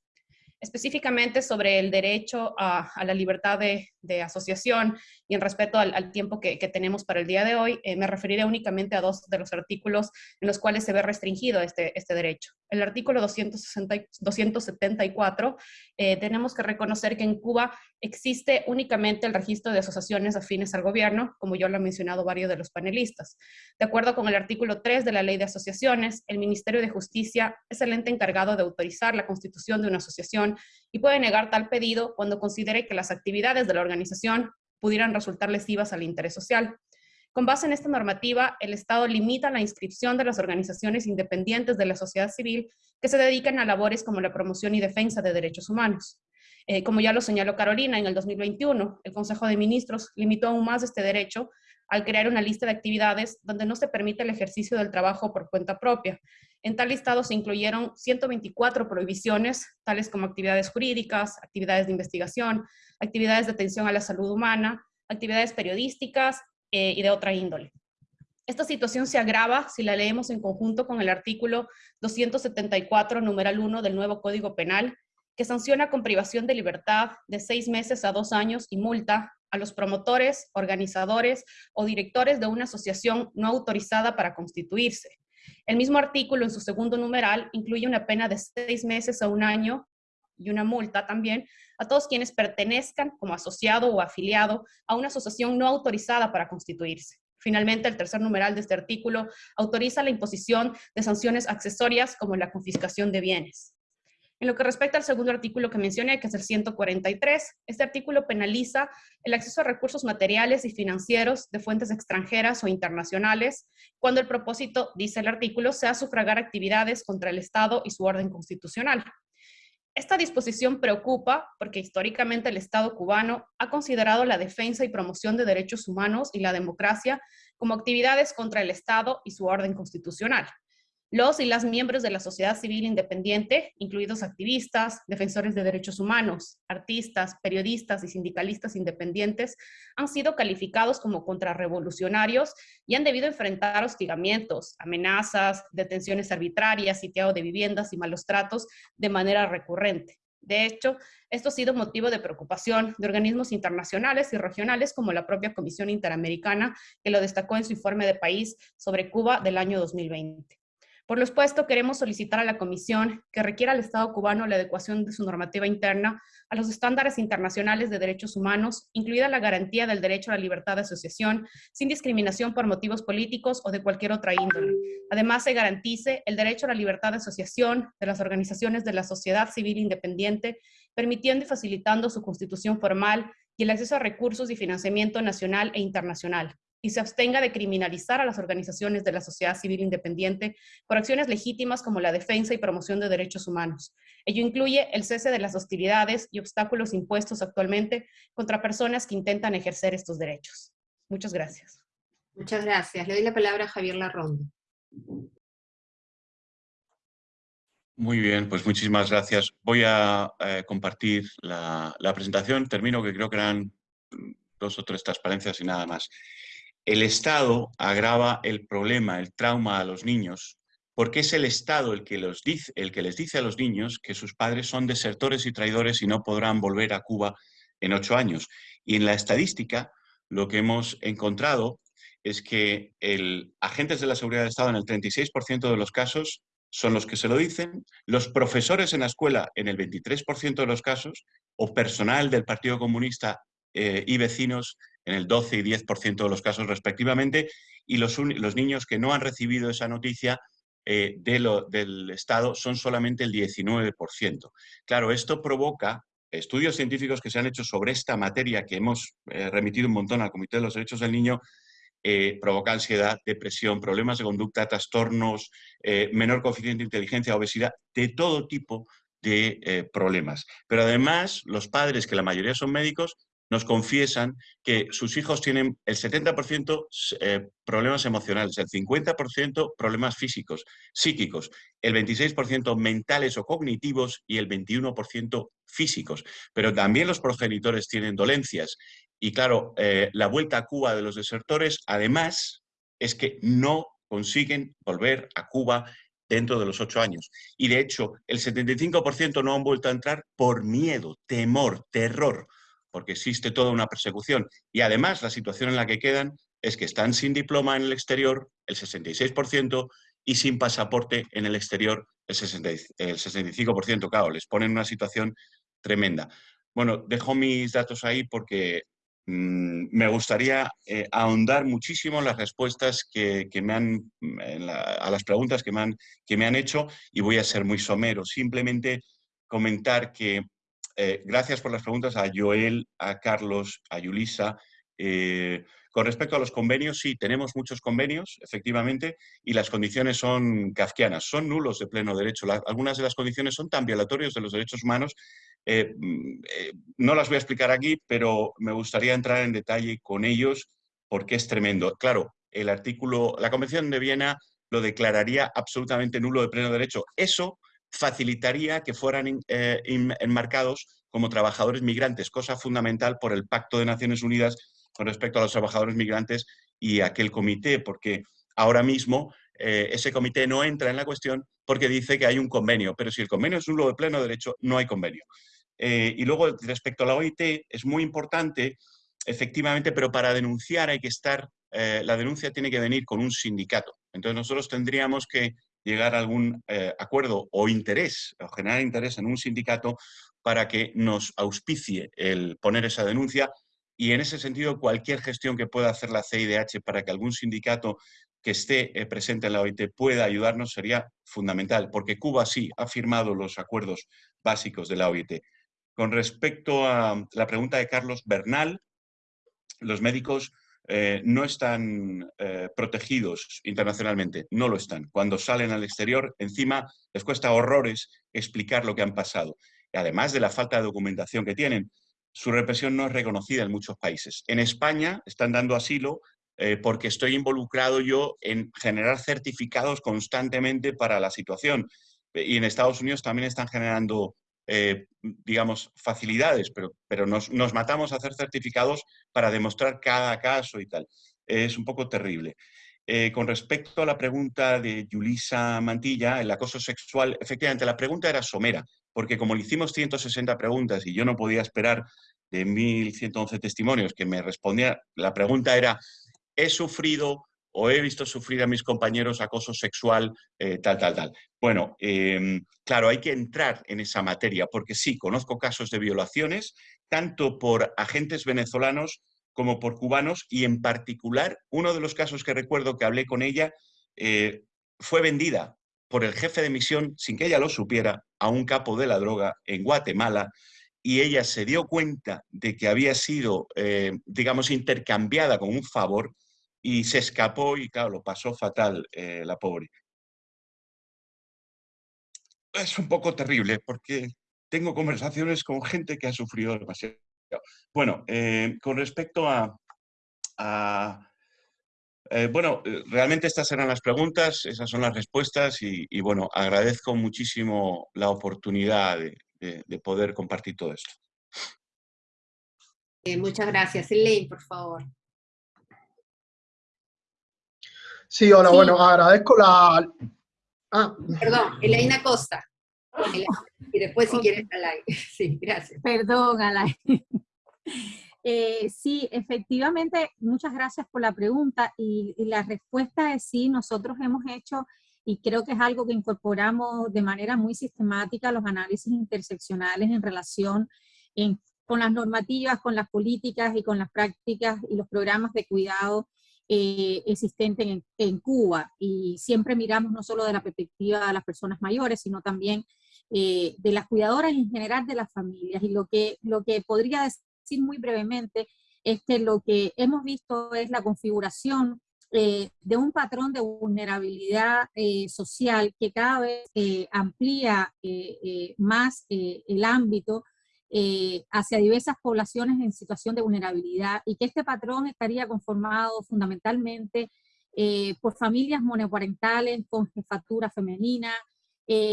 específicamente sobre el derecho a, la libertad de, asociación y en respeto al, tiempo que, tenemos para el día de hoy, eh, me referiré únicamente a dos de los artículos en los cuales se ve restringido este, este derecho. El artículo 260, 274, eh, tenemos que reconocer que en Cuba existe únicamente el registro de asociaciones afines al gobierno, como yo lo han mencionado varios de los panelistas. De acuerdo con el artículo 3 de la Ley de Asociaciones, el Ministerio de Justicia es el ente encargado de autorizar la constitución de una asociación y puede negar tal pedido cuando considere que las actividades de la organización pudieran resultar lesivas al interés social. Con base en esta normativa, el Estado limita la inscripción de las organizaciones independientes de la sociedad civil que se dedican a labores como la promoción y defensa de derechos humanos. Eh, como ya lo señaló Carolina, en el 2021, el Consejo de Ministros limitó aún más este derecho al crear una lista de actividades donde no se permite el ejercicio del trabajo por cuenta propia. En tal listado se incluyeron 124 prohibiciones, tales como actividades jurídicas, actividades de investigación, actividades de atención a la salud humana, actividades periodísticas eh, y de otra índole. Esta situación se agrava si la leemos en conjunto con el artículo 274, numeral 1 del nuevo Código Penal, que sanciona con privación de libertad de seis meses a dos años y multa a los promotores, organizadores o directores de una asociación no autorizada para constituirse. El mismo artículo en su segundo numeral incluye una pena de seis meses a un año y una multa también a todos quienes pertenezcan como asociado o afiliado a una asociación no autorizada para constituirse. Finalmente, el tercer numeral de este artículo autoriza la imposición de sanciones accesorias como la confiscación de bienes. En lo que respecta al segundo artículo que mencioné, que es el 143, este artículo penaliza el acceso a recursos materiales y financieros de fuentes extranjeras o internacionales, cuando el propósito, dice el artículo, sea sufragar actividades contra el Estado y su orden constitucional. Esta disposición preocupa porque históricamente el Estado cubano ha considerado la defensa y promoción de derechos humanos y la democracia como actividades contra el Estado y su orden constitucional. Los y las miembros de la sociedad civil independiente, incluidos activistas, defensores de derechos humanos, artistas, periodistas y sindicalistas independientes, han sido calificados como contrarrevolucionarios y han debido enfrentar hostigamientos, amenazas, detenciones arbitrarias, sitiado de viviendas y malos tratos de manera recurrente. De hecho, esto ha sido motivo de preocupación de organismos internacionales y regionales como la propia Comisión Interamericana, que lo destacó en su informe de país sobre Cuba del año 2020. Por lo expuesto, queremos solicitar a la Comisión que requiera al Estado cubano la adecuación de su normativa interna a los estándares internacionales de derechos humanos, incluida la garantía del derecho a la libertad de asociación, sin discriminación por motivos políticos o de cualquier otra índole. Además, se garantice el derecho a la libertad de asociación de las organizaciones de la sociedad civil independiente, permitiendo y facilitando su constitución formal y el acceso a recursos y financiamiento nacional e internacional y se abstenga de criminalizar a las organizaciones de la sociedad civil independiente por acciones legítimas como la defensa y promoción de derechos humanos. Ello incluye el cese de las hostilidades y obstáculos impuestos actualmente contra personas que intentan ejercer estos derechos. Muchas gracias. Muchas gracias. Le doy la palabra a Javier Larrondo. Muy bien, pues muchísimas gracias. Voy a eh, compartir la, la presentación. Termino, que creo que eran dos o tres transparencias y nada más el Estado agrava el problema, el trauma a los niños, porque es el Estado el que, el que les dice a los niños que sus padres son desertores y traidores y no podrán volver a Cuba en ocho años. Y en la estadística lo que hemos encontrado es que el, agentes de la seguridad del Estado en el 36% de los casos son los que se lo dicen, los profesores en la escuela en el 23% de los casos, o personal del Partido Comunista eh, y vecinos en el 12 y 10% de los casos respectivamente, y los, los, niños que no han recibido esa noticia eh, de lo, del Estado son solamente el 19%. Claro, esto provoca estudios científicos que se han hecho sobre esta materia que hemos eh, remitido un montón al Comité de los Derechos del Niño, eh, provoca ansiedad, depresión, problemas de conducta, trastornos, menor coeficiente de inteligencia, obesidad, de todo tipo de problemas. Pero además, los padres, que la mayoría son médicos, nos confiesan que sus hijos tienen el 70% eh, problemas emocionales, el 50% problemas físicos, psíquicos, el 26% mentales o cognitivos y el 21% físicos. Pero también los progenitores tienen dolencias. Y claro, eh, la vuelta a Cuba de los desertores, además, es que no consiguen volver a Cuba dentro de los ocho años. Y de hecho, el 75% no han vuelto a entrar por miedo, temor, terror porque existe toda una persecución. Y además la situación en la que quedan es que están sin diploma en el exterior, el 66%, y sin pasaporte en el exterior, el, 65%. Claro, les ponen una situación tremenda. Bueno, dejo mis datos ahí porque mm, me gustaría eh, ahondar muchísimo en las respuestas que, me han, a las preguntas que me, han, que me han hecho y voy a ser muy somero. Simplemente comentar que eh, gracias por las preguntas a Joel, a Carlos, a Yulisa. Eh, con respecto a los convenios, sí, tenemos muchos convenios, efectivamente, y las condiciones son kafkianas, son nulos de pleno derecho. algunas de las condiciones son tan violatorios de los derechos humanos. Eh, mm, no las voy a explicar aquí, pero me gustaría entrar en detalle con ellos porque es tremendo. Claro, el artículo, la Convención de Viena lo declararía absolutamente nulo de pleno derecho. Eso facilitaría que fueran eh, enmarcados como trabajadores migrantes, cosa fundamental por el Pacto de Naciones Unidas con respecto a los trabajadores migrantes y aquel comité, porque ahora mismo eh, ese comité no entra en la cuestión porque dice que hay un convenio, pero si el convenio es un lo de pleno derecho, no hay convenio. Eh, y luego, respecto a la OIT, es muy importante, efectivamente, pero para denunciar hay que estar, la denuncia tiene que venir con un sindicato. Entonces nosotros tendríamos que llegar a algún eh, acuerdo o interés, o generar interés en un sindicato para que nos auspicie el poner esa denuncia y en ese sentido cualquier gestión que pueda hacer la CIDH para que algún sindicato que esté eh, presente en la OIT pueda ayudarnos sería fundamental, porque Cuba sí ha firmado los acuerdos básicos de la OIT. Con respecto a la pregunta de Carlos Bernal, los médicos eh, no están eh, protegidos internacionalmente, no lo están. Cuando salen al exterior, encima les cuesta horrores explicar lo que han pasado. Y además de la falta de documentación que tienen, su represión no es reconocida en muchos países. En España están dando asilo eh, porque estoy involucrado yo en generar certificados constantemente para la situación. Y en Estados Unidos también están generando, eh, digamos, facilidades, pero, pero nos, matamos a hacer certificados para demostrar cada caso y tal. Es un poco terrible. Eh, con respecto a la pregunta de Yulisa Mantilla, el acoso sexual, efectivamente la pregunta era somera, porque como le hicimos 160 preguntas y yo no podía esperar de 1.111 testimonios que me respondía, la pregunta era he sufrido o he visto sufrir a mis compañeros acoso sexual, eh, tal, tal, tal. Bueno, em, claro, hay que entrar en esa materia, porque sí, conozco casos de violaciones, tanto por agentes venezolanos como por cubanos, y en particular, uno de los casos que recuerdo que hablé con ella, eh, fue vendida por el jefe de misión, sin que ella lo supiera, a un capo de la droga en Guatemala, y ella se dio cuenta de que había sido, eh, digamos, intercambiada con un favor y se escapó y, claro, lo pasó fatal eh, la pobre. Es un poco terrible porque tengo conversaciones con gente que ha sufrido demasiado. Bueno, eh, con respecto a... bueno, realmente estas eran las preguntas, esas son las respuestas y, bueno, agradezco muchísimo la oportunidad de, de, poder compartir todo esto. Eh, muchas gracias. Elaine, por favor. Sí, hola, bueno, agradezco la... Ah. Perdón, Elaine Acosta. Y después si quieres Alain. Sí, gracias. Perdón, Alain. Eh, sí, efectivamente, muchas gracias por la pregunta y, y, la respuesta es sí, nosotros hemos hecho y creo que es algo que incorporamos de manera muy sistemática los análisis interseccionales en relación con las normativas, con las políticas y con las prácticas y los programas de cuidado eh, existentes en, Cuba. Y siempre miramos no solo de la perspectiva de las personas mayores, sino también eh, de las cuidadoras en general de las familias. Y lo que, lo que podría decir muy brevemente es que lo que hemos visto es la configuración eh, de un patrón de vulnerabilidad eh, social que cada vez amplía más el ámbito hacia diversas poblaciones en situación de vulnerabilidad y que este patrón estaría conformado fundamentalmente por familias monoparentales con jefatura femenina,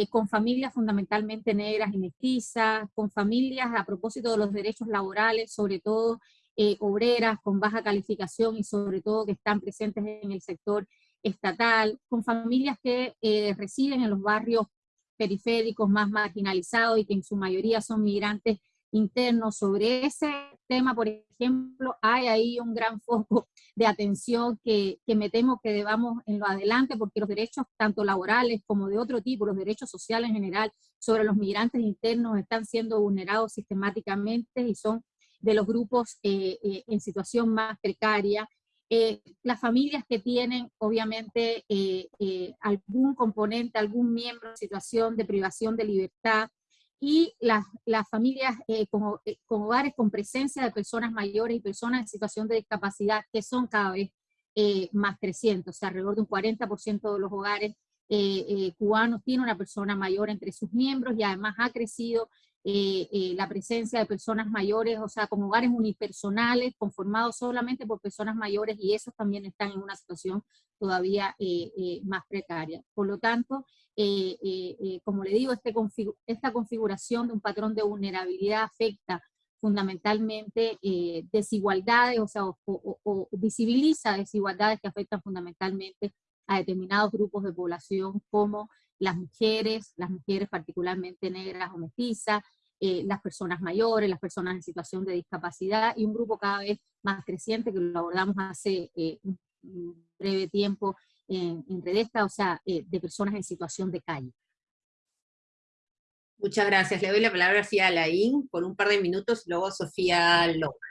con familias fundamentalmente negras y mestizas, con familias a propósito de los derechos laborales, sobre todo eh, obreras con baja calificación y sobre todo que están presentes en el sector estatal, con familias que eh, residen en los barrios periféricos más marginalizados y que en su mayoría son migrantes internos. Sobre ese tema, por ejemplo, hay ahí un gran foco de atención que, que me temo que debamos en lo adelante, porque los derechos tanto laborales como de otro tipo, los derechos sociales en general, sobre los migrantes internos están siendo vulnerados sistemáticamente y son de los grupos eh, eh, en situación más precaria, eh, las familias que tienen obviamente algún componente, algún miembro en situación de privación de libertad, y las, las familias con, con, hogares con presencia de personas mayores y personas en situación de discapacidad que son cada vez más crecientes, o sea, alrededor de un 40% de los hogares cubanos tiene una persona mayor entre sus miembros y además ha crecido eh, eh, la presencia de personas mayores, o sea, con hogares unipersonales conformados solamente por personas mayores y esos también están en una situación todavía eh, más precaria. Por lo tanto, como le digo, este esta configuración de un patrón de vulnerabilidad afecta fundamentalmente desigualdades, o sea, visibiliza desigualdades que afectan fundamentalmente a determinados grupos de población como las mujeres, las mujeres particularmente negras o mestizas, eh, las personas mayores, las personas en situación de discapacidad y un grupo cada vez más creciente que lo abordamos hace eh, un breve tiempo en, en Redesta, o sea, eh, de personas en situación de calle. Muchas gracias. Le doy la palabra a Alain por un par de minutos luego a Sofía López.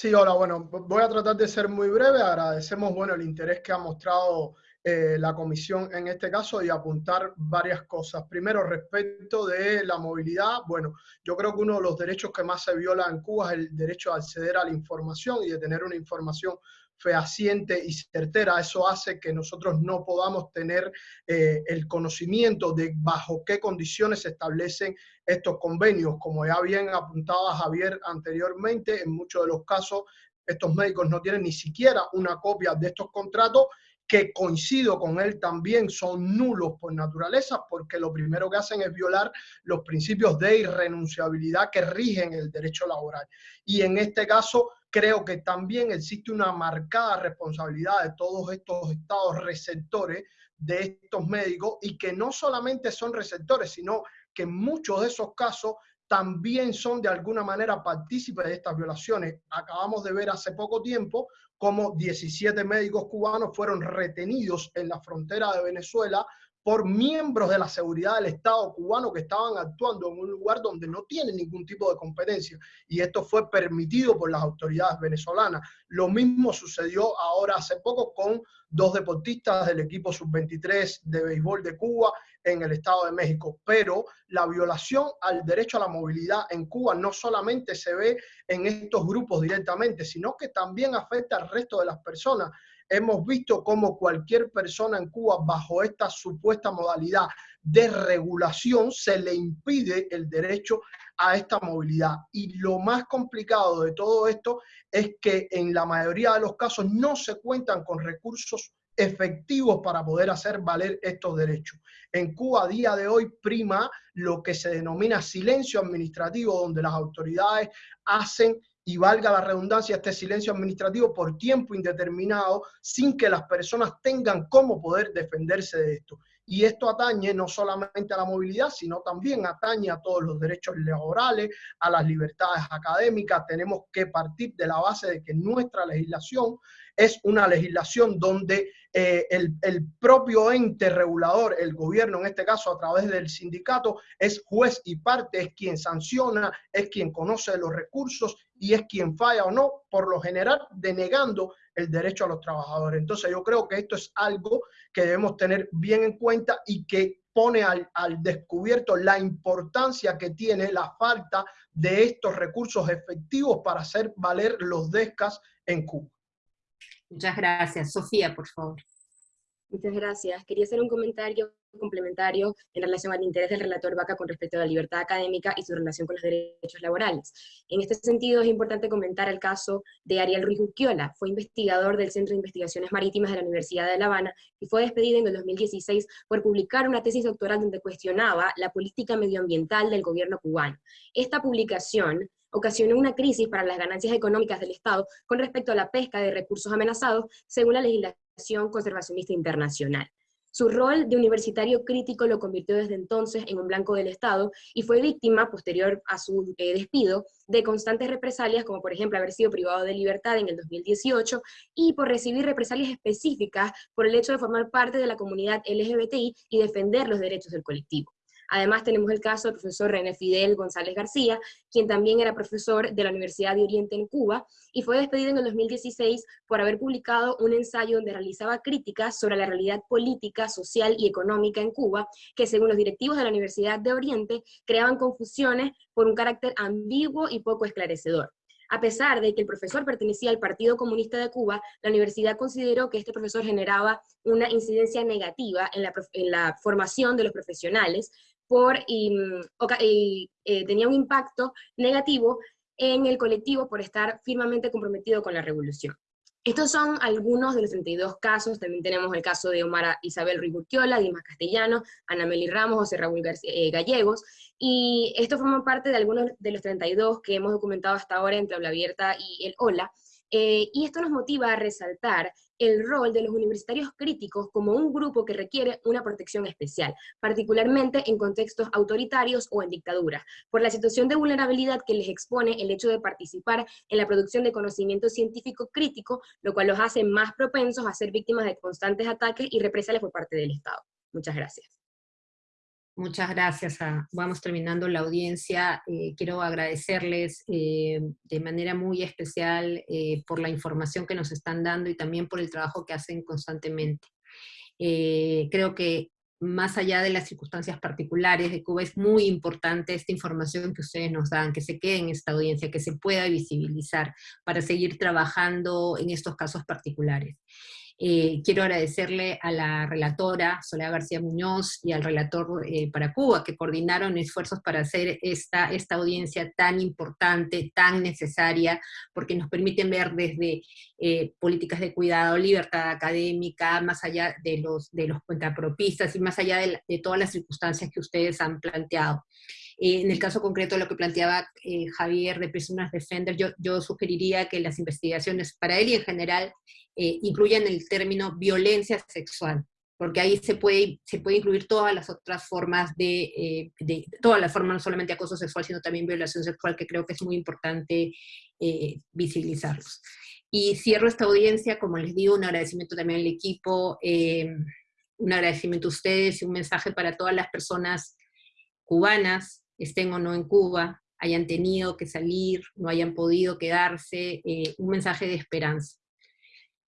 Sí, hola, bueno, voy a tratar de ser muy breve. Agradecemos, bueno, el interés que ha mostrado eh, la comisión en este caso y apuntar varias cosas. Primero, respecto de la movilidad, bueno, yo creo que uno de los derechos que más se viola en Cuba es el derecho a acceder a la información y de tener una información fehaciente y certera. Eso hace que nosotros no podamos tener eh, el conocimiento de bajo qué condiciones se establecen estos convenios. Como ya bien apuntaba Javier anteriormente, en muchos de los casos estos médicos no tienen ni siquiera una copia de estos contratos que coincido con él también son nulos por naturaleza porque lo primero que hacen es violar los principios de irrenunciabilidad que rigen el derecho laboral. Y en este caso creo que también existe una marcada responsabilidad de todos estos estados receptores de estos médicos y que no solamente son receptores, sino que en muchos de esos casos también son de alguna manera partícipes de estas violaciones. Acabamos de ver hace poco tiempo cómo 17 médicos cubanos fueron retenidos en la frontera de Venezuela por miembros de la seguridad del Estado cubano que estaban actuando en un lugar donde no tienen ningún tipo de competencia. Y esto fue permitido por las autoridades venezolanas. Lo mismo sucedió ahora hace poco con dos deportistas del equipo sub-23 de béisbol de Cuba en el Estado de México. Pero la violación al derecho a la movilidad en Cuba no solamente se ve en estos grupos directamente, sino que también afecta al resto de las personas hemos visto cómo cualquier persona en Cuba bajo esta supuesta modalidad de regulación se le impide el derecho a esta movilidad. Y lo más complicado de todo esto es que en la mayoría de los casos no se cuentan con recursos efectivos para poder hacer valer estos derechos. En Cuba a día de hoy prima lo que se denomina silencio administrativo, donde las autoridades hacen y valga la redundancia, este silencio administrativo por tiempo indeterminado sin que las personas tengan cómo poder defenderse de esto. Y esto atañe no solamente a la movilidad, sino también atañe a todos los derechos laborales, a las libertades académicas. Tenemos que partir de la base de que nuestra legislación es una legislación donde eh, el, propio ente regulador, el gobierno en este caso a través del sindicato, es juez y parte, es quien sanciona, es quien conoce los recursos y es quien falla o no, por lo general denegando el derecho a los trabajadores. Entonces yo creo que esto es algo que debemos tener bien en cuenta y que pone al, al, descubierto la importancia que tiene la falta de estos recursos efectivos para hacer valer los DESCAS en Cuba. Muchas gracias. Sofía, por favor. Muchas gracias. Quería hacer un comentario complementario en relación al interés del relator Vaca con respecto a la libertad académica y su relación con los derechos laborales. En este sentido, es importante comentar el caso de Ariel Ruiz Urquiola. Fue investigador del Centro de Investigaciones Marítimas de la Universidad de La Habana y fue despedido en el 2016 por publicar una tesis doctoral donde cuestionaba la política medioambiental del gobierno cubano. Esta publicación ocasionó una crisis para las ganancias económicas del Estado con respecto a la pesca de recursos amenazados, según la legislación conservacionista internacional. Su rol de universitario crítico lo convirtió desde entonces en un blanco del Estado y fue víctima, posterior a su eh, despido, de constantes represalias, como por ejemplo haber sido privado de libertad en el 2018 y por recibir represalias específicas por el hecho de formar parte de la comunidad LGBTI y defender los derechos del colectivo. Además tenemos el caso del profesor René Fidel González García, quien también era profesor de la Universidad de Oriente en Cuba, y fue despedido en el 2016 por haber publicado un ensayo donde realizaba críticas sobre la realidad política, social y económica en Cuba, que según los directivos de la Universidad de Oriente creaban confusiones por un carácter ambiguo y poco esclarecedor. A pesar de que el profesor pertenecía al Partido Comunista de Cuba, la universidad consideró que este profesor generaba una incidencia negativa en la, en la formación de los profesionales, por, y, eh, tenía un impacto negativo en el colectivo por estar firmemente comprometido con la revolución. Estos son algunos de los 32 casos, también tenemos el caso de Omar Isabel Ruiz Dimas Castellano, Ana Meli Ramos, José Raúl eh, Gallegos, y esto forma parte de algunos de los 32 que hemos documentado hasta ahora entre Habla Abierta y el OLA, eh, y esto nos motiva a resaltar el rol de los universitarios críticos como un grupo que requiere una protección especial, particularmente en contextos autoritarios o en dictaduras, por la situación de vulnerabilidad que les expone el hecho de participar en la producción de conocimiento científico crítico, lo cual los hace más propensos a ser víctimas de constantes ataques y represalias por parte del Estado. Muchas gracias. Muchas gracias. vamos terminando la audiencia. Eh, quiero agradecerles eh, de manera muy especial eh, por la información que nos están dando y también por el trabajo que hacen constantemente. creo que más allá de las circunstancias particulares de Cuba, es muy importante esta información que ustedes nos dan, que se quede en esta audiencia, que se pueda visibilizar para seguir trabajando en estos casos particulares. Eh, quiero agradecerle a la relatora Soledad García Muñoz y al relator eh, para Cuba que coordinaron esfuerzos para hacer esta, esta audiencia tan importante, tan necesaria, porque nos permiten ver desde eh, políticas de cuidado, libertad académica, más allá de los, de los cuentapropistas y más allá de, de todas las circunstancias que ustedes han planteado. En el caso concreto de lo que planteaba Javier de Prisoners Defender, yo, yo sugeriría que las investigaciones para él y en general eh, incluyan el término violencia sexual, porque ahí se puede, se puede incluir todas las otras formas de, eh, de, todas las formas, no solamente acoso sexual, sino también violación sexual, que creo que es muy importante eh, visibilizarlos. Y cierro esta audiencia, como les digo, un agradecimiento también al equipo, eh, un agradecimiento a ustedes y un mensaje para todas las personas cubanas, estén o no en Cuba, hayan tenido que salir, no hayan podido quedarse, un mensaje de esperanza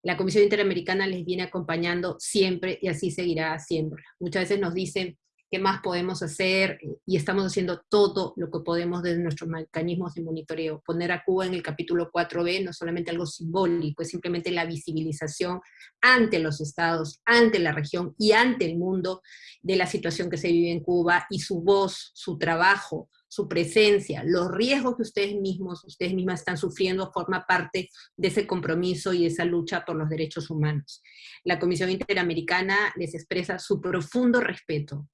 la Comisión Interamericana les viene acompañando siempre y así seguirá siempre. Muchas veces nos dicen qué más podemos hacer y estamos haciendo todo lo que podemos desde nuestros mecanismos de monitoreo. Poner a Cuba en el capítulo 4B no es solamente algo simbólico, es simplemente la visibilización ante los estados, ante la región y ante el mundo de la situación que se vive en Cuba y su voz, su trabajo, su presencia, los riesgos que ustedes mismos, ustedes mismas están sufriendo, forma parte de ese compromiso y esa lucha por los derechos humanos. La Comisión Interamericana les expresa su profundo respeto,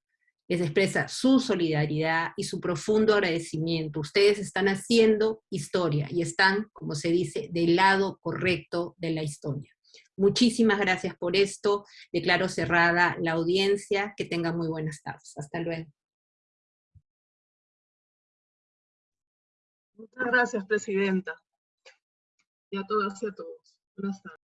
les expresa su solidaridad y su profundo agradecimiento. Ustedes están haciendo historia y están, como se dice, del lado correcto de la historia. Muchísimas gracias por esto. Declaro cerrada la audiencia. Que tengan muy buenas tardes. Hasta luego. Muchas gracias, Presidenta. Y a todas y a todos. Buenas tardes.